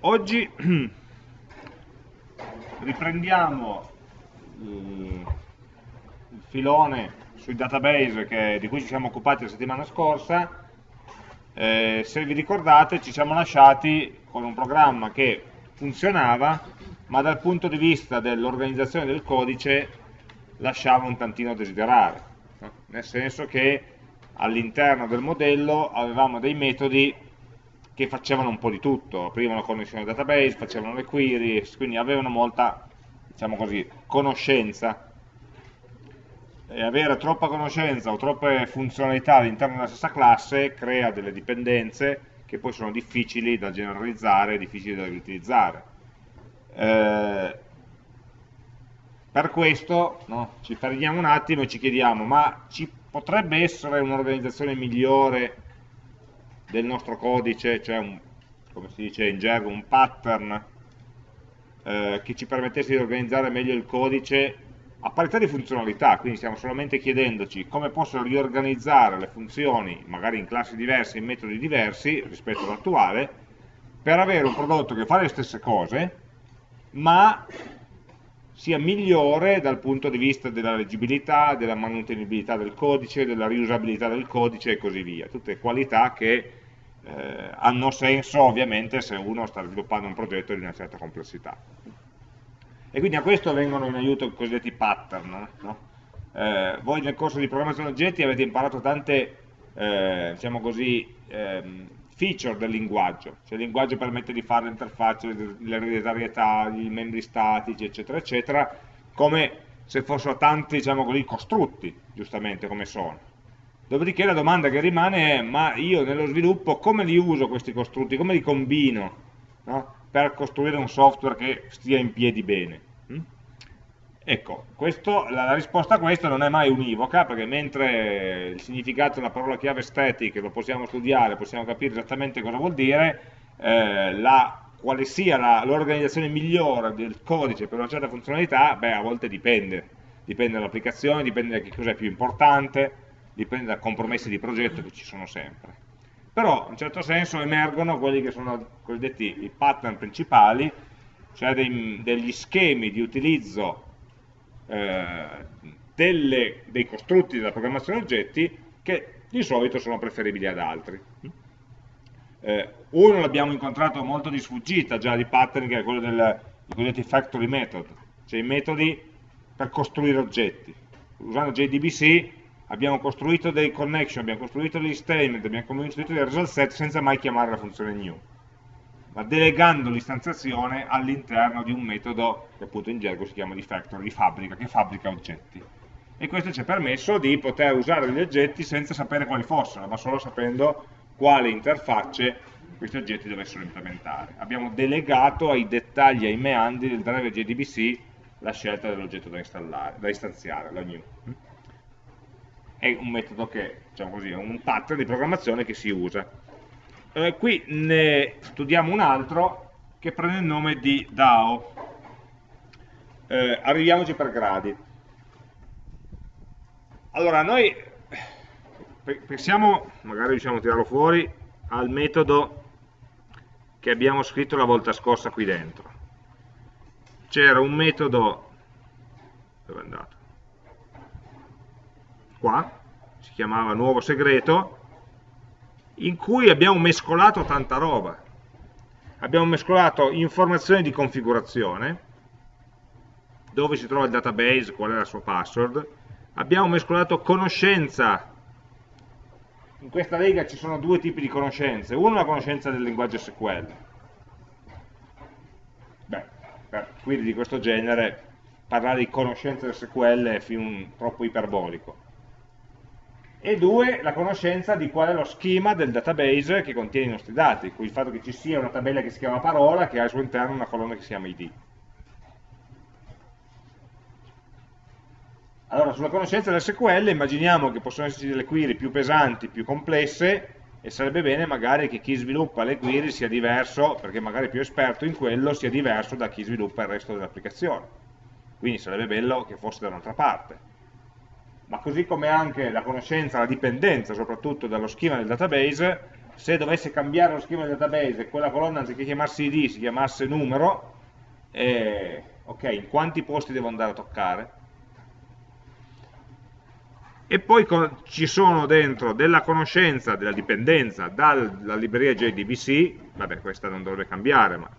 oggi riprendiamo il filone sui database che, di cui ci siamo occupati la settimana scorsa. Eh, se vi ricordate ci siamo lasciati con un programma che funzionava, ma dal punto di vista dell'organizzazione del codice lasciava un tantino a desiderare, no? nel senso che all'interno del modello avevamo dei metodi che facevano un po' di tutto, aprivano connessione al database, facevano le query, quindi avevano molta, diciamo così, conoscenza. E avere troppa conoscenza o troppe funzionalità all'interno della stessa classe crea delle dipendenze che poi sono difficili da generalizzare, difficili da riutilizzare. Eh, per questo no, ci fermiamo un attimo e ci chiediamo, ma ci potrebbe essere un'organizzazione migliore del nostro codice, cioè un, come si dice in gergo, un pattern eh, che ci permettesse di organizzare meglio il codice a parità di funzionalità, quindi stiamo solamente chiedendoci come posso riorganizzare le funzioni, magari in classi diverse, in metodi diversi rispetto all'attuale, per avere un prodotto che fa le stesse cose, ma sia migliore dal punto di vista della leggibilità, della manutenibilità del codice, della riusabilità del codice e così via. Tutte qualità che eh, hanno senso ovviamente se uno sta sviluppando un progetto di una certa complessità. E quindi a questo vengono in aiuto i cosiddetti pattern. No? Eh, voi nel corso di programmazione oggetti avete imparato tante, eh, diciamo così, ehm, feature del linguaggio, cioè il linguaggio permette di fare l'interfaccia, l'ereditarietà, i membri statici, eccetera, eccetera, come se fossero tanti, diciamo così, costrutti, giustamente, come sono. Dopodiché la domanda che rimane è, ma io nello sviluppo come li uso questi costrutti, come li combino no? per costruire un software che stia in piedi bene? Ecco, questo, la, la, risposta a questo non è mai univoca, perché mentre il significato della parola chiave static lo possiamo studiare, possiamo capire esattamente cosa vuol dire, eh, la, quale sia l'organizzazione migliore del codice per una certa funzionalità, beh, a volte dipende. Dipende dall'applicazione, dipende da che cosa è più importante, dipende da compromessi di progetto che ci sono sempre. Però, in un certo senso, emergono quelli che sono cosiddetti i pattern principali, cioè dei, degli schemi di utilizzo delle, dei costrutti della programmazione oggetti che di solito sono preferibili ad altri. Eh, uno l'abbiamo incontrato molto di sfuggita già di pattern che è quello dei cosiddetti factory method, cioè i metodi per costruire oggetti. Usando JDBC abbiamo costruito dei connection, abbiamo costruito degli statement, abbiamo costruito dei result set senza mai chiamare la funzione new ma delegando l'istanziazione all'interno di un metodo che appunto in gergo si chiama di factory, di fabbrica, che fabbrica oggetti. E questo ci ha permesso di poter usare degli oggetti senza sapere quali fossero, ma solo sapendo quale interfacce questi oggetti dovessero implementare. Abbiamo delegato ai dettagli, ai meandri del driver JDBC la scelta dell'oggetto da, da istanziare, la new. È un metodo che, diciamo così, è un pattern di programmazione che si usa eh, qui ne studiamo un altro che prende il nome di DAO. Eh, arriviamoci per gradi. Allora, noi pensiamo, magari riusciamo a tirarlo fuori, al metodo che abbiamo scritto la volta scorsa qui dentro. C'era un metodo, dove è andato? Qua, si chiamava nuovo segreto, in cui abbiamo mescolato tanta roba. Abbiamo mescolato informazioni di configurazione, dove si trova il database, qual è la sua password, abbiamo mescolato conoscenza, in questa lega ci sono due tipi di conoscenze, uno è la conoscenza del linguaggio SQL, beh, per query di questo genere parlare di conoscenza del SQL è fin troppo iperbolico, e due, la conoscenza di qual è lo schema del database che contiene i nostri dati, quindi il fatto che ci sia una tabella che si chiama parola che ha al suo interno una colonna che si chiama id. Allora, sulla conoscenza del SQL immaginiamo che possono esserci delle query più pesanti, più complesse, e sarebbe bene magari che chi sviluppa le query sia diverso, perché magari più esperto in quello, sia diverso da chi sviluppa il resto dell'applicazione. Quindi sarebbe bello che fosse da un'altra parte ma così come anche la conoscenza, la dipendenza soprattutto dallo schema del database, se dovesse cambiare lo schema del database e quella colonna anziché chiamarsi id si chiamasse numero, eh, ok, in quanti posti devo andare a toccare? E poi ci sono dentro della conoscenza, della dipendenza dalla libreria JDBC, vabbè questa non dovrebbe cambiare, ma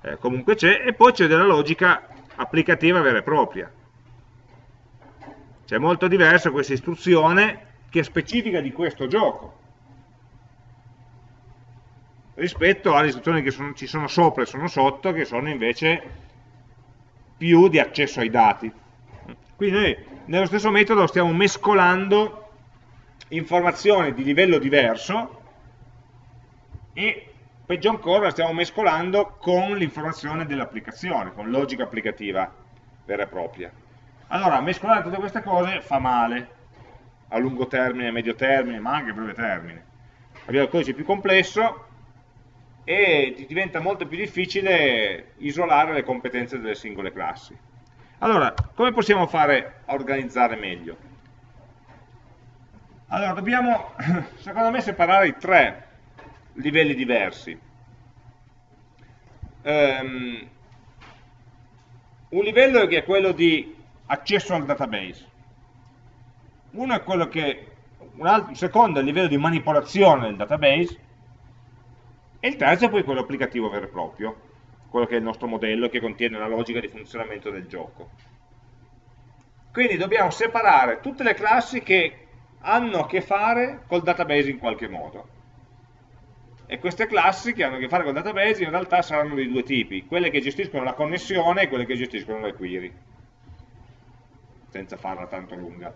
eh, comunque c'è, e poi c'è della logica applicativa vera e propria. C'è molto diverso questa istruzione che è specifica di questo gioco rispetto alle istruzioni che sono, ci sono sopra e sono sotto che sono invece più di accesso ai dati quindi noi nello stesso metodo stiamo mescolando informazioni di livello diverso e peggio ancora la stiamo mescolando con l'informazione dell'applicazione, con logica applicativa vera e propria. Allora, mescolare tutte queste cose fa male, a lungo termine, medio termine, ma anche a breve termine. Abbiamo il codice più complesso e diventa molto più difficile isolare le competenze delle singole classi. Allora, come possiamo fare a organizzare meglio? Allora, dobbiamo, secondo me, separare i tre livelli diversi. Um, un livello che è quello di accesso al database. Uno è quello che, un, altro, secondo è il livello di manipolazione del database, e il terzo è poi quello applicativo vero e proprio, quello che è il nostro modello che contiene la logica di funzionamento del gioco. Quindi dobbiamo separare tutte le classi che hanno a che fare col database in qualche modo. E queste classi che hanno a che fare col database in realtà saranno di due tipi, quelle che gestiscono la connessione e quelle che gestiscono le query, senza farla tanto lunga.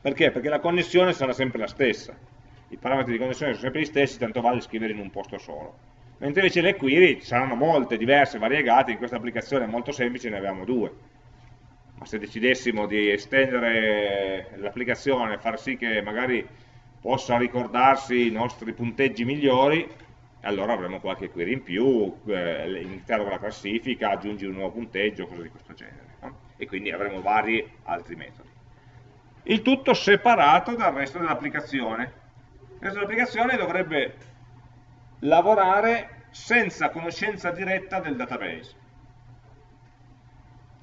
Perché? Perché la connessione sarà sempre la stessa, i parametri di connessione sono sempre gli stessi, tanto vale scrivere in un posto solo mentre invece le query saranno molte, diverse, variegate, in questa applicazione molto semplice ne abbiamo due. Ma se decidessimo di estendere l'applicazione far sì che magari possa ricordarsi i nostri punteggi migliori, allora avremo qualche query in più, eh, iniziare la classifica, aggiungi un nuovo punteggio, cose di questo genere. E quindi avremo vari altri metodi. Il tutto separato dal resto dell'applicazione. Il resto dell'applicazione dovrebbe lavorare senza conoscenza diretta del database.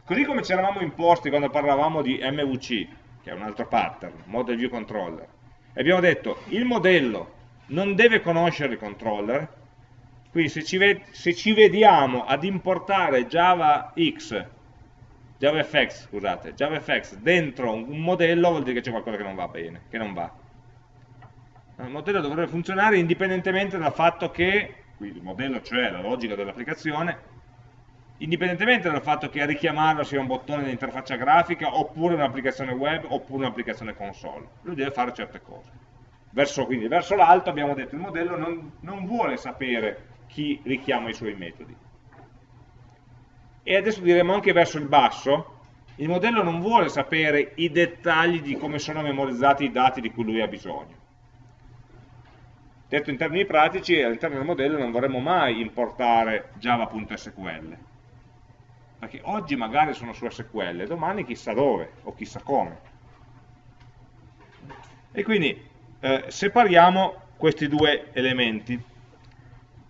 Così come ci eravamo imposti quando parlavamo di MVC, che è un altro pattern, Model View Controller, e abbiamo detto il modello non deve conoscere il controller, quindi se ci, se ci vediamo ad importare JavaX, JavaFX, scusate, JavaFX dentro un modello vuol dire che c'è qualcosa che non va bene, che non va il modello dovrebbe funzionare indipendentemente dal fatto che, qui il modello cioè la logica dell'applicazione, indipendentemente dal fatto che a richiamarlo sia un bottone di interfaccia grafica, oppure un'applicazione web, oppure un'applicazione console. Lui deve fare certe cose. Verso, quindi, verso l'alto abbiamo detto che il modello non, non vuole sapere chi richiama i suoi metodi. E adesso diremo anche verso il basso, il modello non vuole sapere i dettagli di come sono memorizzati i dati di cui lui ha bisogno Detto in termini pratici, all'interno del modello non vorremmo mai importare java.sql, perché oggi magari sono su SQL, domani chissà dove o chissà come. E quindi eh, separiamo questi due elementi.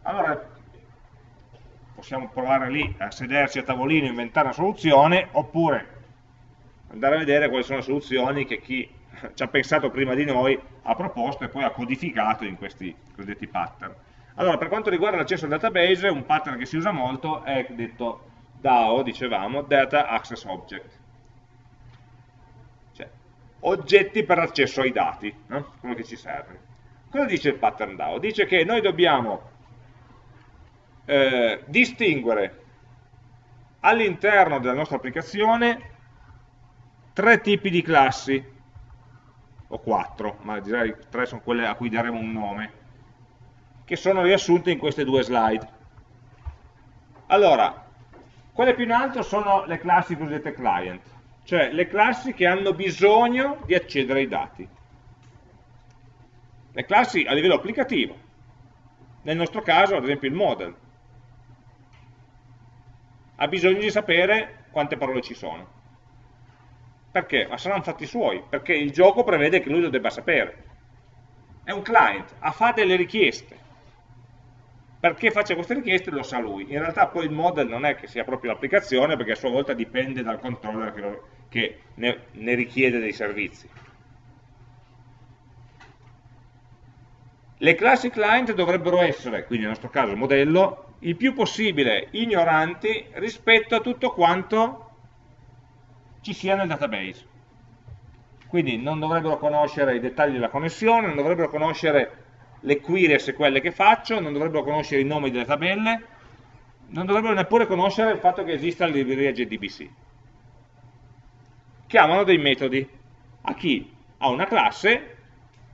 Allora, possiamo provare lì a sederci a tavolino e inventare una soluzione, oppure andare a vedere quali sono le soluzioni che chi ci ha pensato prima di noi, ha proposto e poi ha codificato in questi cosiddetti pattern. Allora, per quanto riguarda l'accesso al database, un pattern che si usa molto è detto DAO, dicevamo, Data Access Object. Cioè, oggetti per l'accesso ai dati, no? quello che ci serve. Cosa dice il pattern DAO? Dice che noi dobbiamo eh, distinguere all'interno della nostra applicazione tre tipi di classi o quattro, ma direi tre sono quelle a cui daremo un nome, che sono riassunte in queste due slide. Allora, quelle più in alto sono le classi cosiddette client, cioè le classi che hanno bisogno di accedere ai dati. Le classi a livello applicativo, nel nostro caso ad esempio il model, ha bisogno di sapere quante parole ci sono perché? Ma saranno fatti suoi, perché il gioco prevede che lui lo debba sapere. è un client, ha delle richieste. Perché faccia queste richieste lo sa lui. In realtà poi il model non è che sia proprio l'applicazione, perché a sua volta dipende dal controller che, lo, che ne, ne richiede dei servizi. Le classi client dovrebbero essere, quindi nel nostro caso il modello, il più possibile ignoranti rispetto a tutto quanto ci sia nel database. Quindi non dovrebbero conoscere i dettagli della connessione, non dovrebbero conoscere le query SQL che faccio, non dovrebbero conoscere i nomi delle tabelle, non dovrebbero neppure conoscere il fatto che esista la libreria JDBC. Chiamano dei metodi a chi? A una classe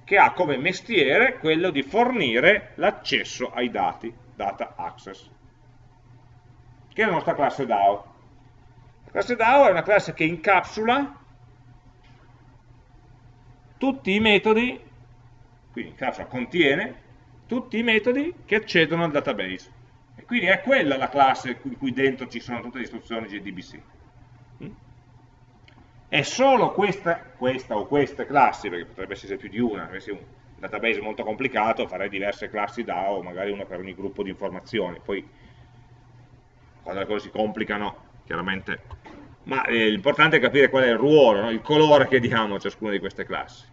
che ha come mestiere quello di fornire l'accesso ai dati, data access, che è la nostra classe DAO. La classe DAO è una classe che incapsula tutti i metodi, quindi incapsula, contiene tutti i metodi che accedono al database. E quindi è quella la classe in cui dentro ci sono tutte le istruzioni JDBC. È solo questa, questa o queste classi, perché potrebbe essere più di una, avessi un database molto complicato, farei diverse classi DAO, magari una per ogni gruppo di informazioni, poi quando le cose si complicano, chiaramente, ma eh, l'importante è capire qual è il ruolo, no? il colore che diamo a ciascuna di queste classi.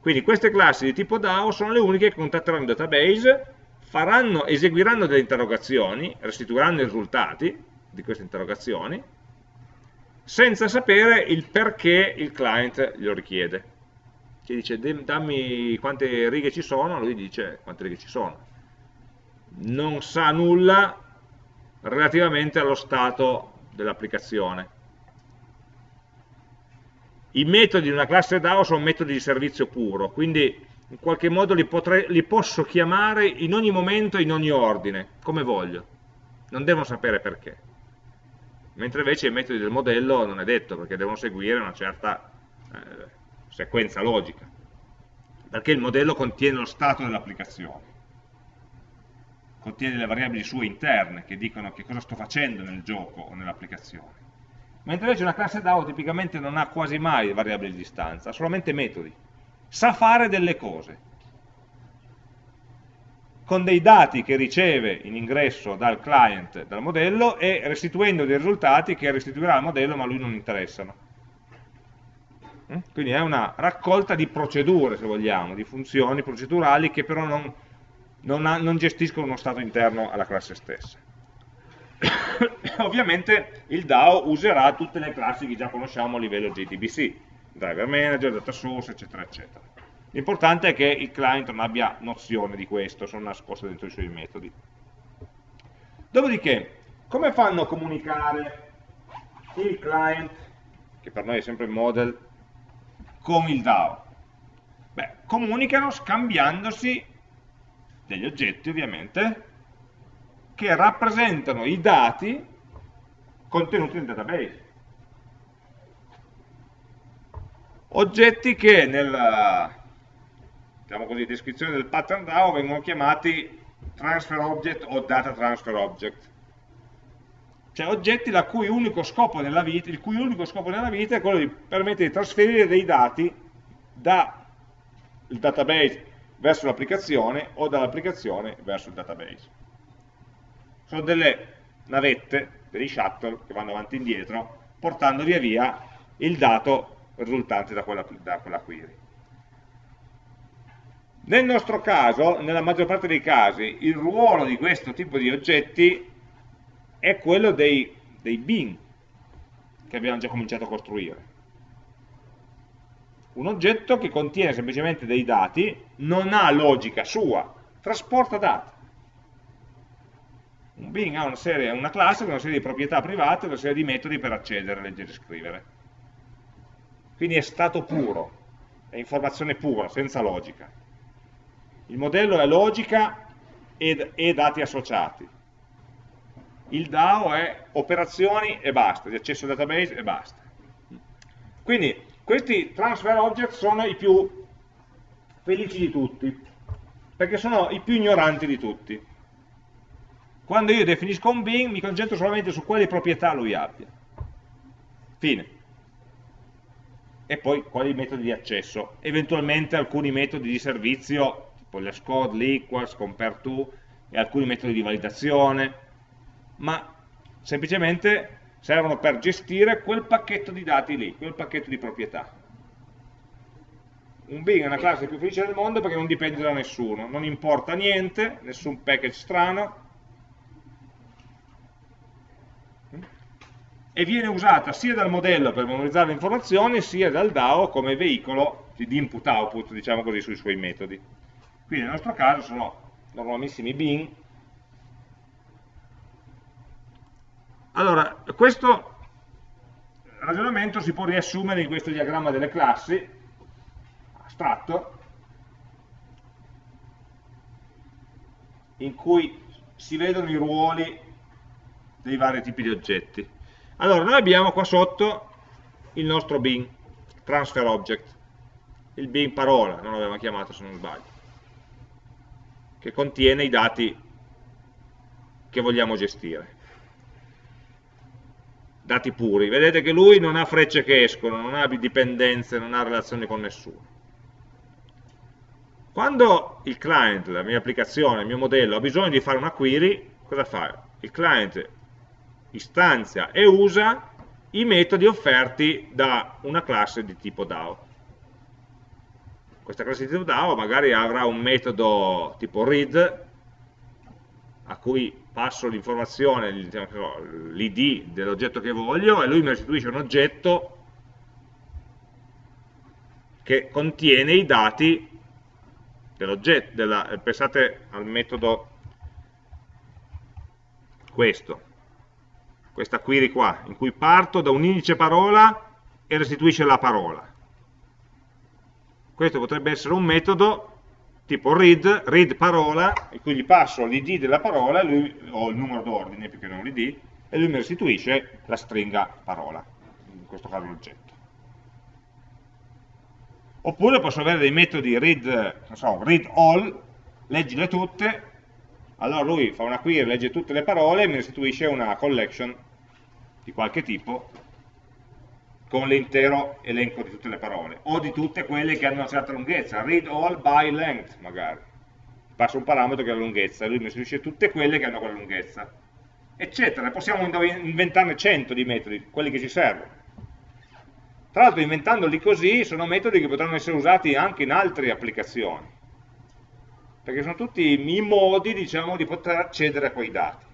Quindi queste classi di tipo DAO sono le uniche che contatteranno il database, faranno, eseguiranno delle interrogazioni, restituiranno i risultati di queste interrogazioni, senza sapere il perché il client glielo richiede. Ci dice dammi quante righe ci sono, lui dice quante righe ci sono. Non sa nulla relativamente allo stato dell'applicazione. I metodi di una classe DAO sono metodi di servizio puro, quindi in qualche modo li, potrei, li posso chiamare in ogni momento, in ogni ordine, come voglio. Non devono sapere perché mentre invece i metodi del modello non è detto, perché devono seguire una certa eh, sequenza logica, perché il modello contiene lo stato dell'applicazione, contiene le variabili sue interne che dicono che cosa sto facendo nel gioco o nell'applicazione. Mentre invece una classe DAO tipicamente non ha quasi mai variabili di distanza, ha solamente metodi, sa fare delle cose, con dei dati che riceve in ingresso dal client, dal modello, e restituendo dei risultati che restituirà al modello ma a lui non interessano. Quindi è una raccolta di procedure, se vogliamo, di funzioni procedurali che però non, non, ha, non gestiscono uno stato interno alla classe stessa. Ovviamente il DAO userà tutte le classi che già conosciamo a livello JDBC, driver manager, data source, eccetera, eccetera. L'importante è che il client non abbia nozione di questo, sono nascoste dentro i suoi metodi. Dopodiché, come fanno a comunicare il client, che per noi è sempre il model, con il DAO? Beh, comunicano scambiandosi degli oggetti, ovviamente, che rappresentano i dati contenuti nel database. Oggetti che nel, diciamo così, descrizione del pattern DAO vengono chiamati transfer object o data transfer object. Cioè oggetti cui vita, il cui unico scopo nella vita è quello di permettere di trasferire dei dati dal database verso l'applicazione o dall'applicazione verso il database. Sono delle navette, dei shuttle che vanno avanti e indietro portando via via il dato risultante da quella, da quella query. Nel nostro caso, nella maggior parte dei casi, il ruolo di questo tipo di oggetti è quello dei, dei bin che abbiamo già cominciato a costruire. Un oggetto che contiene semplicemente dei dati, non ha logica sua, trasporta dati. Un bin ha una, serie, una classe con una serie di proprietà private una serie di metodi per accedere, leggere e scrivere. Quindi è stato puro, è informazione pura, senza logica. Il modello è logica e, e dati associati. Il DAO è operazioni e basta, di accesso al database e basta. Quindi questi transfer object sono i più felici di tutti, perché sono i più ignoranti di tutti. Quando io definisco un bin mi concentro solamente su quali proprietà lui abbia. Fine. e poi quali metodi di accesso, eventualmente alcuni metodi di servizio, tipo l'scode, l'equals, compare to, e alcuni metodi di validazione, ma semplicemente servono per gestire quel pacchetto di dati lì, quel pacchetto di proprietà. Un Bing è una classe più felice del mondo perché non dipende da nessuno, non importa niente, nessun package strano, e viene usata sia dal modello per memorizzare le informazioni sia dal DAO come veicolo di input-output, diciamo così, sui suoi metodi. Quindi nel nostro caso sono normalissimi bin. Allora, questo ragionamento si può riassumere in questo diagramma delle classi, astratto, in cui si vedono i ruoli dei vari tipi di oggetti. Allora, noi abbiamo qua sotto il nostro bin, transfer object, il bin parola, non l'avevamo chiamato se non sbaglio, che contiene i dati che vogliamo gestire. Dati puri. Vedete che lui non ha frecce che escono, non ha dipendenze, non ha relazioni con nessuno. Quando il client, la mia applicazione, il mio modello ha bisogno di fare una query, cosa fa? Il client istanzia e usa i metodi offerti da una classe di tipo DAO. Questa classe di tipo DAO magari avrà un metodo tipo read a cui passo l'informazione, l'id dell'oggetto che voglio e lui mi restituisce un oggetto che contiene i dati dell'oggetto, pensate al metodo questo, questa query qua, in cui parto da un indice parola e restituisce la parola. Questo potrebbe essere un metodo tipo read, read parola, in cui gli passo l'id della parola, lui, o il numero d'ordine più che non l'id, e lui mi restituisce la stringa parola, in questo caso l'oggetto. Oppure posso avere dei metodi read, so, read all, leggile tutte, allora lui fa una query, legge tutte le parole e mi restituisce una collection di qualche tipo con l'intero elenco di tutte le parole o di tutte quelle che hanno una certa lunghezza. Read all by length magari. Passa un parametro che è la lunghezza e lui mi restituisce tutte quelle che hanno quella lunghezza eccetera, possiamo inventarne 100 di metodi, quelli che ci servono. Tra l'altro inventandoli così sono metodi che potranno essere usati anche in altre applicazioni perché sono tutti i modi diciamo, di poter accedere a quei dati.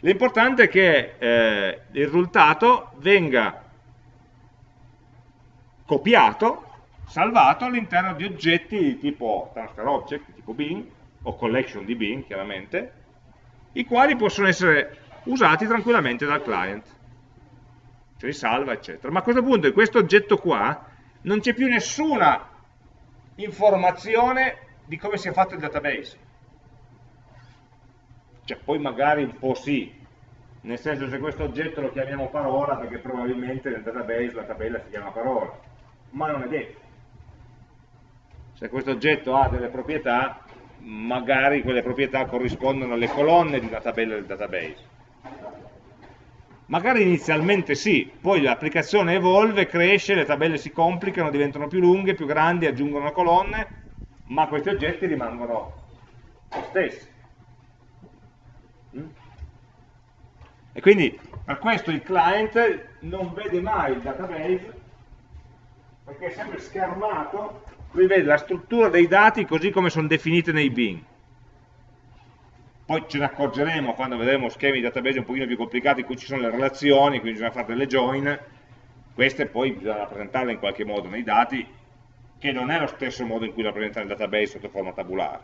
L'importante è che eh, il risultato venga copiato, salvato all'interno di oggetti di tipo transfer object, tipo bin, o collection di bin chiaramente, i quali possono essere usati tranquillamente dal client. Cioè salva, eccetera. Ma a questo punto in questo oggetto qua non c'è più nessuna informazione di come sia fatto il database. Cioè, poi magari un po' sì, nel senso se questo oggetto lo chiamiamo parola perché probabilmente nel database la tabella si chiama parola, ma non è detto. Se questo oggetto ha delle proprietà, magari quelle proprietà corrispondono alle colonne di una tabella del database. Magari inizialmente sì, poi l'applicazione evolve, cresce, le tabelle si complicano, diventano più lunghe, più grandi, aggiungono colonne, ma questi oggetti rimangono lo stessi. Mm? E quindi per questo il client non vede mai il database perché è sempre schermato, lui vede la struttura dei dati così come sono definite nei bin. Poi ce ne accorgeremo quando vedremo schemi di database un pochino più complicati in cui ci sono le relazioni, quindi bisogna fare delle join, queste poi bisogna rappresentarle in qualche modo nei dati che non è lo stesso modo in cui la presenta nel database sotto forma tabulare,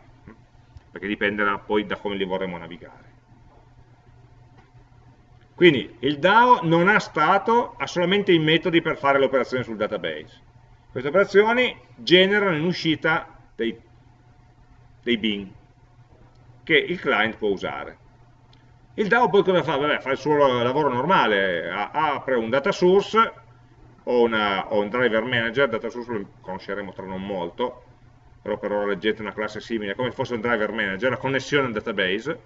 perché dipenderà poi da come li vorremmo navigare. Quindi il DAO non ha stato, ha solamente i metodi per fare le operazioni sul database. Queste operazioni generano in uscita dei, dei bin che il client può usare. Il DAO poi cosa fa? Vabbè, fa il suo lavoro normale, apre un data source ho, una, ho un driver manager, data source lo conosceremo tra non molto, però per ora leggete una classe simile, come se fosse un driver manager, la connessione al database,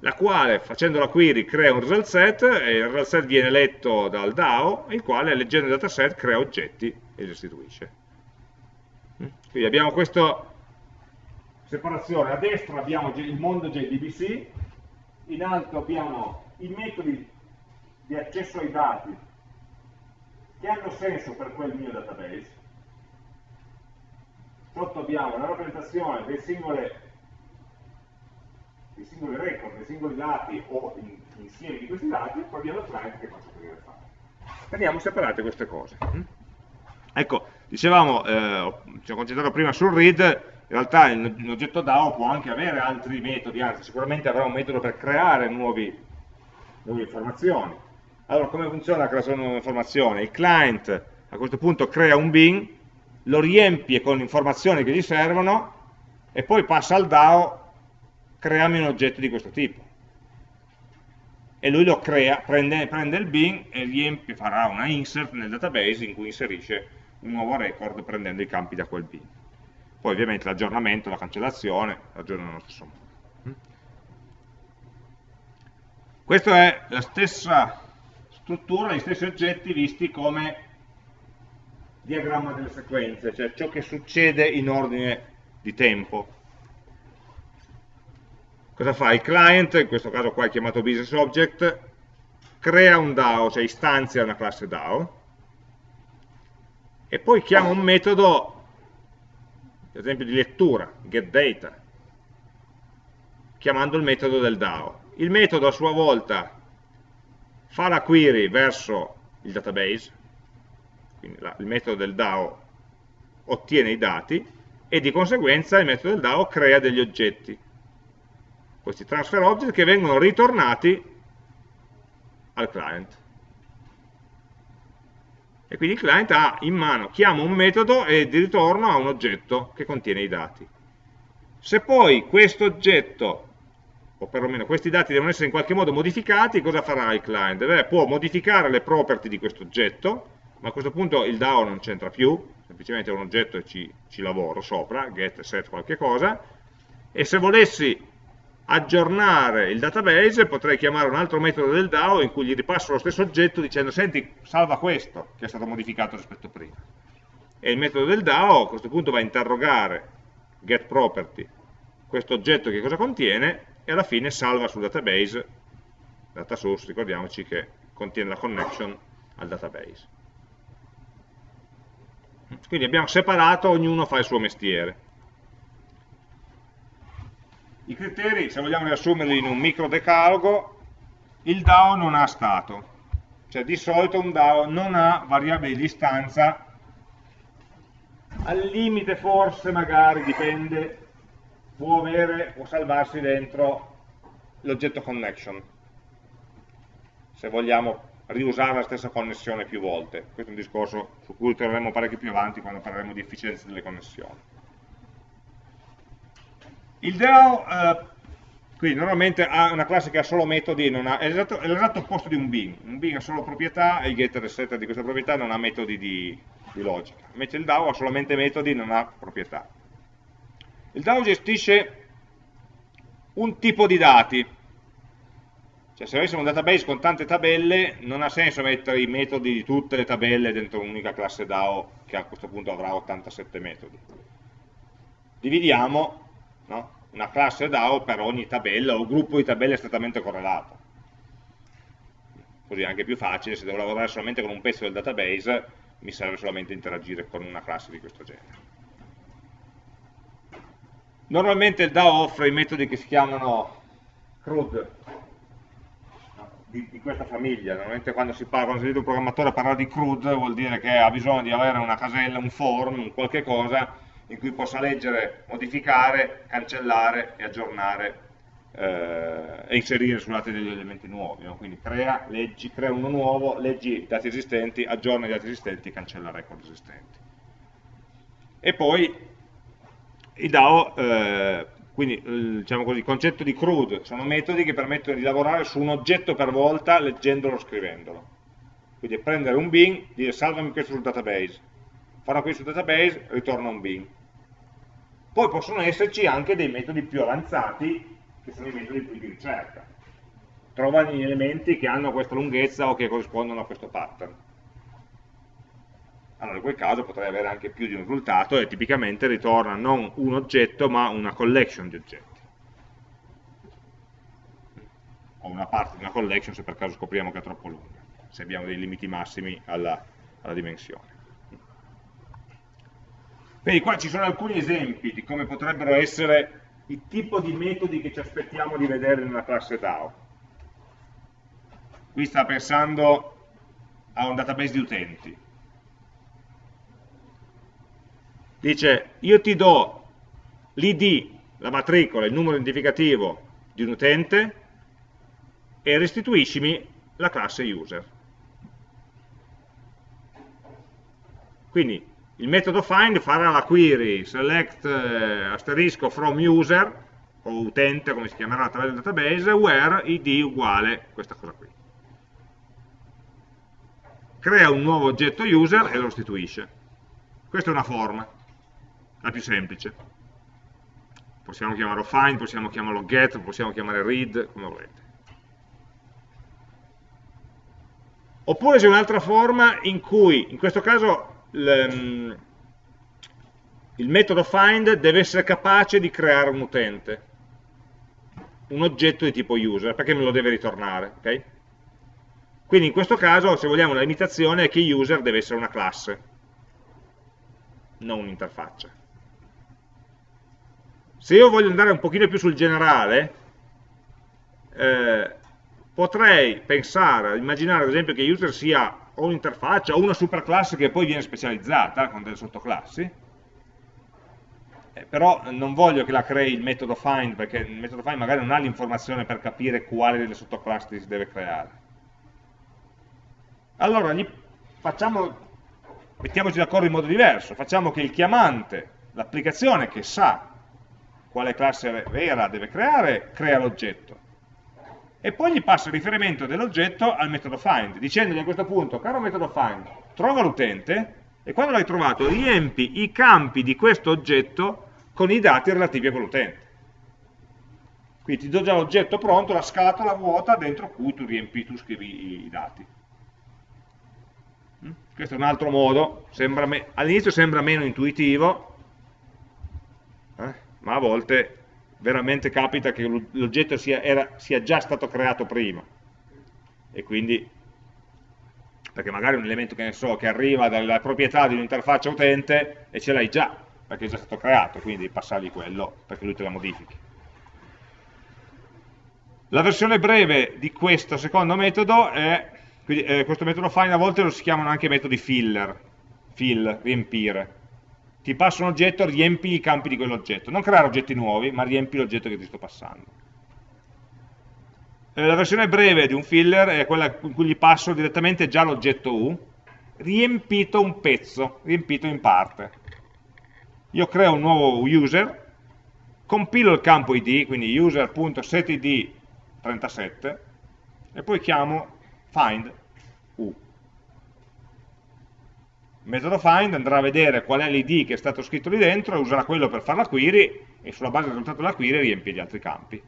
la quale facendo la query crea un result set e il result set viene letto dal DAO, il quale leggendo il dataset crea oggetti e li restituisce. Mm? Quindi abbiamo questa separazione, a destra abbiamo il mondo JDBC, in alto abbiamo i metodi di accesso ai dati che hanno senso per quel mio database, sotto abbiamo la rappresentazione dei singoli, dei singoli record, dei singoli dati o insieme di questi dati, e poi abbiamo il client che faccio aprire fare. Teniamo separate queste cose. Mm? Ecco, dicevamo, eh, ci ho concentrato prima sul read, in realtà un oggetto DAO può anche avere altri metodi, anzi sicuramente avrà un metodo per creare nuovi, nuove informazioni. Allora, come funziona la creazione di una nuova informazione? Il client a questo punto crea un bin, lo riempie con informazioni che gli servono e poi passa al DAO, creami un oggetto di questo tipo. E lui lo crea, prende, prende il bin e riempie, farà una insert nel database in cui inserisce un nuovo record prendendo i campi da quel bin. Poi ovviamente l'aggiornamento, la cancellazione, aggiornano nello stesso modo. Questa è la stessa struttura, gli stessi oggetti visti come diagramma delle sequenze, cioè ciò che succede in ordine di tempo. Cosa fa? Il client, in questo caso qua è chiamato business object, crea un DAO, cioè istanzia una classe DAO, e poi chiama un metodo ad esempio di lettura, getData, chiamando il metodo del DAO. Il metodo a sua volta fa la query verso il database, quindi la, il metodo del DAO ottiene i dati e di conseguenza il metodo del DAO crea degli oggetti, questi transfer object che vengono ritornati al client e quindi il client ha in mano, chiama un metodo e di ritorno ha un oggetto che contiene i dati. Se poi questo oggetto, o perlomeno questi dati devono essere in qualche modo modificati, cosa farà il client? Beh, può modificare le property di questo oggetto, ma a questo punto il DAO non c'entra più, semplicemente è un oggetto e ci, ci lavoro sopra, get, set, qualche cosa, e se volessi aggiornare il database, potrei chiamare un altro metodo del DAO in cui gli ripasso lo stesso oggetto dicendo senti, salva questo che è stato modificato rispetto a prima. E il metodo del DAO a questo punto va a interrogare getProperty questo oggetto che cosa contiene e alla fine salva sul database, data source, ricordiamoci che contiene la connection al database. Quindi abbiamo separato, ognuno fa il suo mestiere. I criteri, se vogliamo riassumerli in un micro decalogo, il DAO non ha stato, cioè di solito un DAO non ha variabili di istanza, al limite forse magari dipende, può, avere, può salvarsi dentro l'oggetto connection, se vogliamo riusare la stessa connessione più volte. Questo è un discorso su cui torneremo parecchio più avanti quando parleremo di efficienza delle connessioni. Il DAO, eh, quindi normalmente ha una classe che ha solo metodi, ha, è l'esatto opposto di un bin. Un bin ha solo proprietà e il getter e setter di questa proprietà non ha metodi di, di logica. Invece il DAO ha solamente metodi, non ha proprietà. Il DAO gestisce un tipo di dati, cioè se avessimo un database con tante tabelle non ha senso mettere i metodi di tutte le tabelle dentro un'unica classe DAO che a questo punto avrà 87 metodi. Dividiamo no? una classe DAO per ogni tabella o gruppo di tabelle strettamente correlato. Così è anche più facile, se devo lavorare solamente con un pezzo del database, mi serve solamente interagire con una classe di questo genere. Normalmente il DAO offre i metodi che si chiamano CRUD, di, di, questa famiglia. Normalmente quando si parla, quando si sente un programmatore parlare di CRUD vuol dire che ha bisogno di avere una casella, un form, un qualche cosa in cui possa leggere, modificare, cancellare e aggiornare eh, e inserire su dati degli elementi nuovi. No? Quindi crea, leggi, crea uno nuovo, leggi i dati esistenti, aggiorna i dati esistenti, cancella record esistenti. E poi i DAO, eh, quindi diciamo così, il concetto di CRUD sono metodi che permettono di lavorare su un oggetto per volta leggendolo o scrivendolo. Quindi prendere un bin, dire salvami questo sul database, una query sul database, ritorna un bin. Poi possono esserci anche dei metodi più avanzati che sono i metodi di ricerca. Trovano gli elementi che hanno questa lunghezza o che corrispondono a questo pattern. Allora in quel caso potrei avere anche più di un risultato e tipicamente ritorna non un oggetto ma una collection di oggetti. O una parte di una collection se per caso scopriamo che è troppo lunga, se abbiamo dei limiti massimi alla, alla dimensione. Quindi qua ci sono alcuni esempi di come potrebbero essere il tipo di metodi che ci aspettiamo di vedere nella classe DAO. Qui sta pensando a un database di utenti. Dice, io ti do l'id, la matricola, il numero identificativo di un utente e restituiscimi la classe user. Quindi il metodo find farà la query select eh, asterisco from user o utente come si chiamerà attraverso il database where id uguale questa cosa qui. Crea un nuovo oggetto user e lo restituisce. Questa è una forma la più semplice. Possiamo chiamarlo find, possiamo chiamarlo get, possiamo chiamare read, come volete. Oppure c'è un'altra forma in cui in questo caso il, metodo find deve essere capace di creare un utente, un oggetto di tipo user, perché me lo deve ritornare. Okay? Quindi in questo caso, se vogliamo, la limitazione è che user deve essere una classe, non un'interfaccia. Se io voglio andare un pochino più sul generale, eh, potrei pensare, immaginare ad esempio che user sia o un'interfaccia o una superclasse che poi viene specializzata con delle sottoclassi, eh, però non voglio che la crei il metodo find, perché il metodo find magari non ha l'informazione per capire quale delle sottoclassi si deve creare. Allora facciamo, mettiamoci d'accordo in modo diverso, facciamo che il chiamante, l'applicazione che sa quale classe vera deve creare, crea l'oggetto e poi gli passa il riferimento dell'oggetto al metodo find, dicendogli a questo punto, caro metodo find, trova l'utente e quando l'hai trovato riempi i campi di questo oggetto con i dati relativi a quell'utente. Quindi ti do già l'oggetto pronto, la scatola vuota dentro cui tu riempi, tu scrivi i dati. Mm? Questo è un altro modo, all'inizio sembra meno intuitivo, eh? ma a volte veramente capita che l'oggetto sia, sia, già stato creato prima. E quindi perché magari un elemento che ne so che arriva dalla proprietà di un'interfaccia utente e ce l'hai già perché è già stato creato quindi devi passargli quello perché lui te la modifichi. La versione breve di questo secondo metodo è quindi, eh, questo metodo find a volte lo si chiamano anche metodi filler fill, riempire ti passa un oggetto, riempi i campi di quell'oggetto. Non creare oggetti nuovi, ma riempi l'oggetto che ti sto passando. Eh, la versione breve di un filler è quella in cui gli passo direttamente già l'oggetto U, riempito un pezzo, riempito in parte. Io creo un nuovo user, compilo il campo id, quindi user.setid37, e poi chiamo find U. Il metodo find andrà a vedere qual è l'id che è stato scritto lì dentro, userà quello per fare la query e sulla base del risultato della query riempie gli altri campi.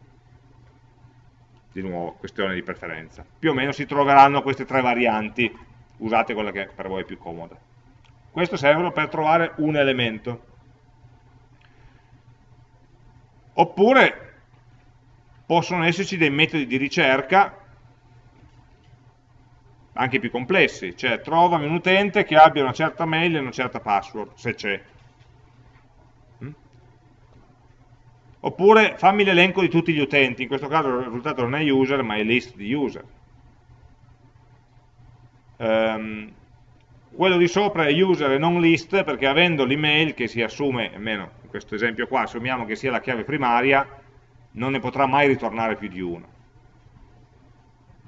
Di nuovo, questione di preferenza. Più o meno si troveranno queste tre varianti, usate quella che per voi è più comoda. Questo serve per trovare un elemento. Oppure possono esserci dei metodi di ricerca anche più complessi, cioè trovami un utente che abbia una certa mail e una certa password, se c'è. Mm? Oppure fammi l'elenco di tutti gli utenti, in questo caso il risultato non è user ma è list di user. Um, quello di sopra è user e non list perché avendo l'email che si assume, almeno in questo esempio qua, assumiamo che sia la chiave primaria, non ne potrà mai ritornare più di uno.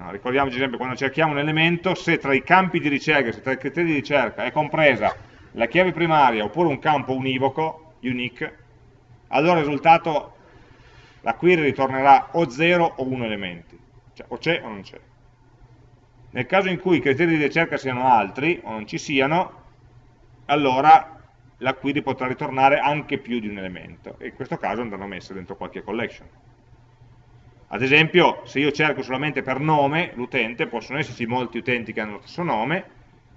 No, ricordiamoci sempre, quando cerchiamo un elemento, se tra i campi di ricerca, se tra i criteri di ricerca è compresa la chiave primaria oppure un campo univoco, unique, allora il risultato, la query ritornerà o 0 o 1 elementi, cioè o c'è o non c'è. Nel caso in cui i criteri di ricerca siano altri o non ci siano, allora la query potrà ritornare anche più di un elemento e in questo caso andranno messe dentro qualche collection. Ad esempio, se io cerco solamente per nome l'utente, possono esserci molti utenti che hanno lo stesso nome,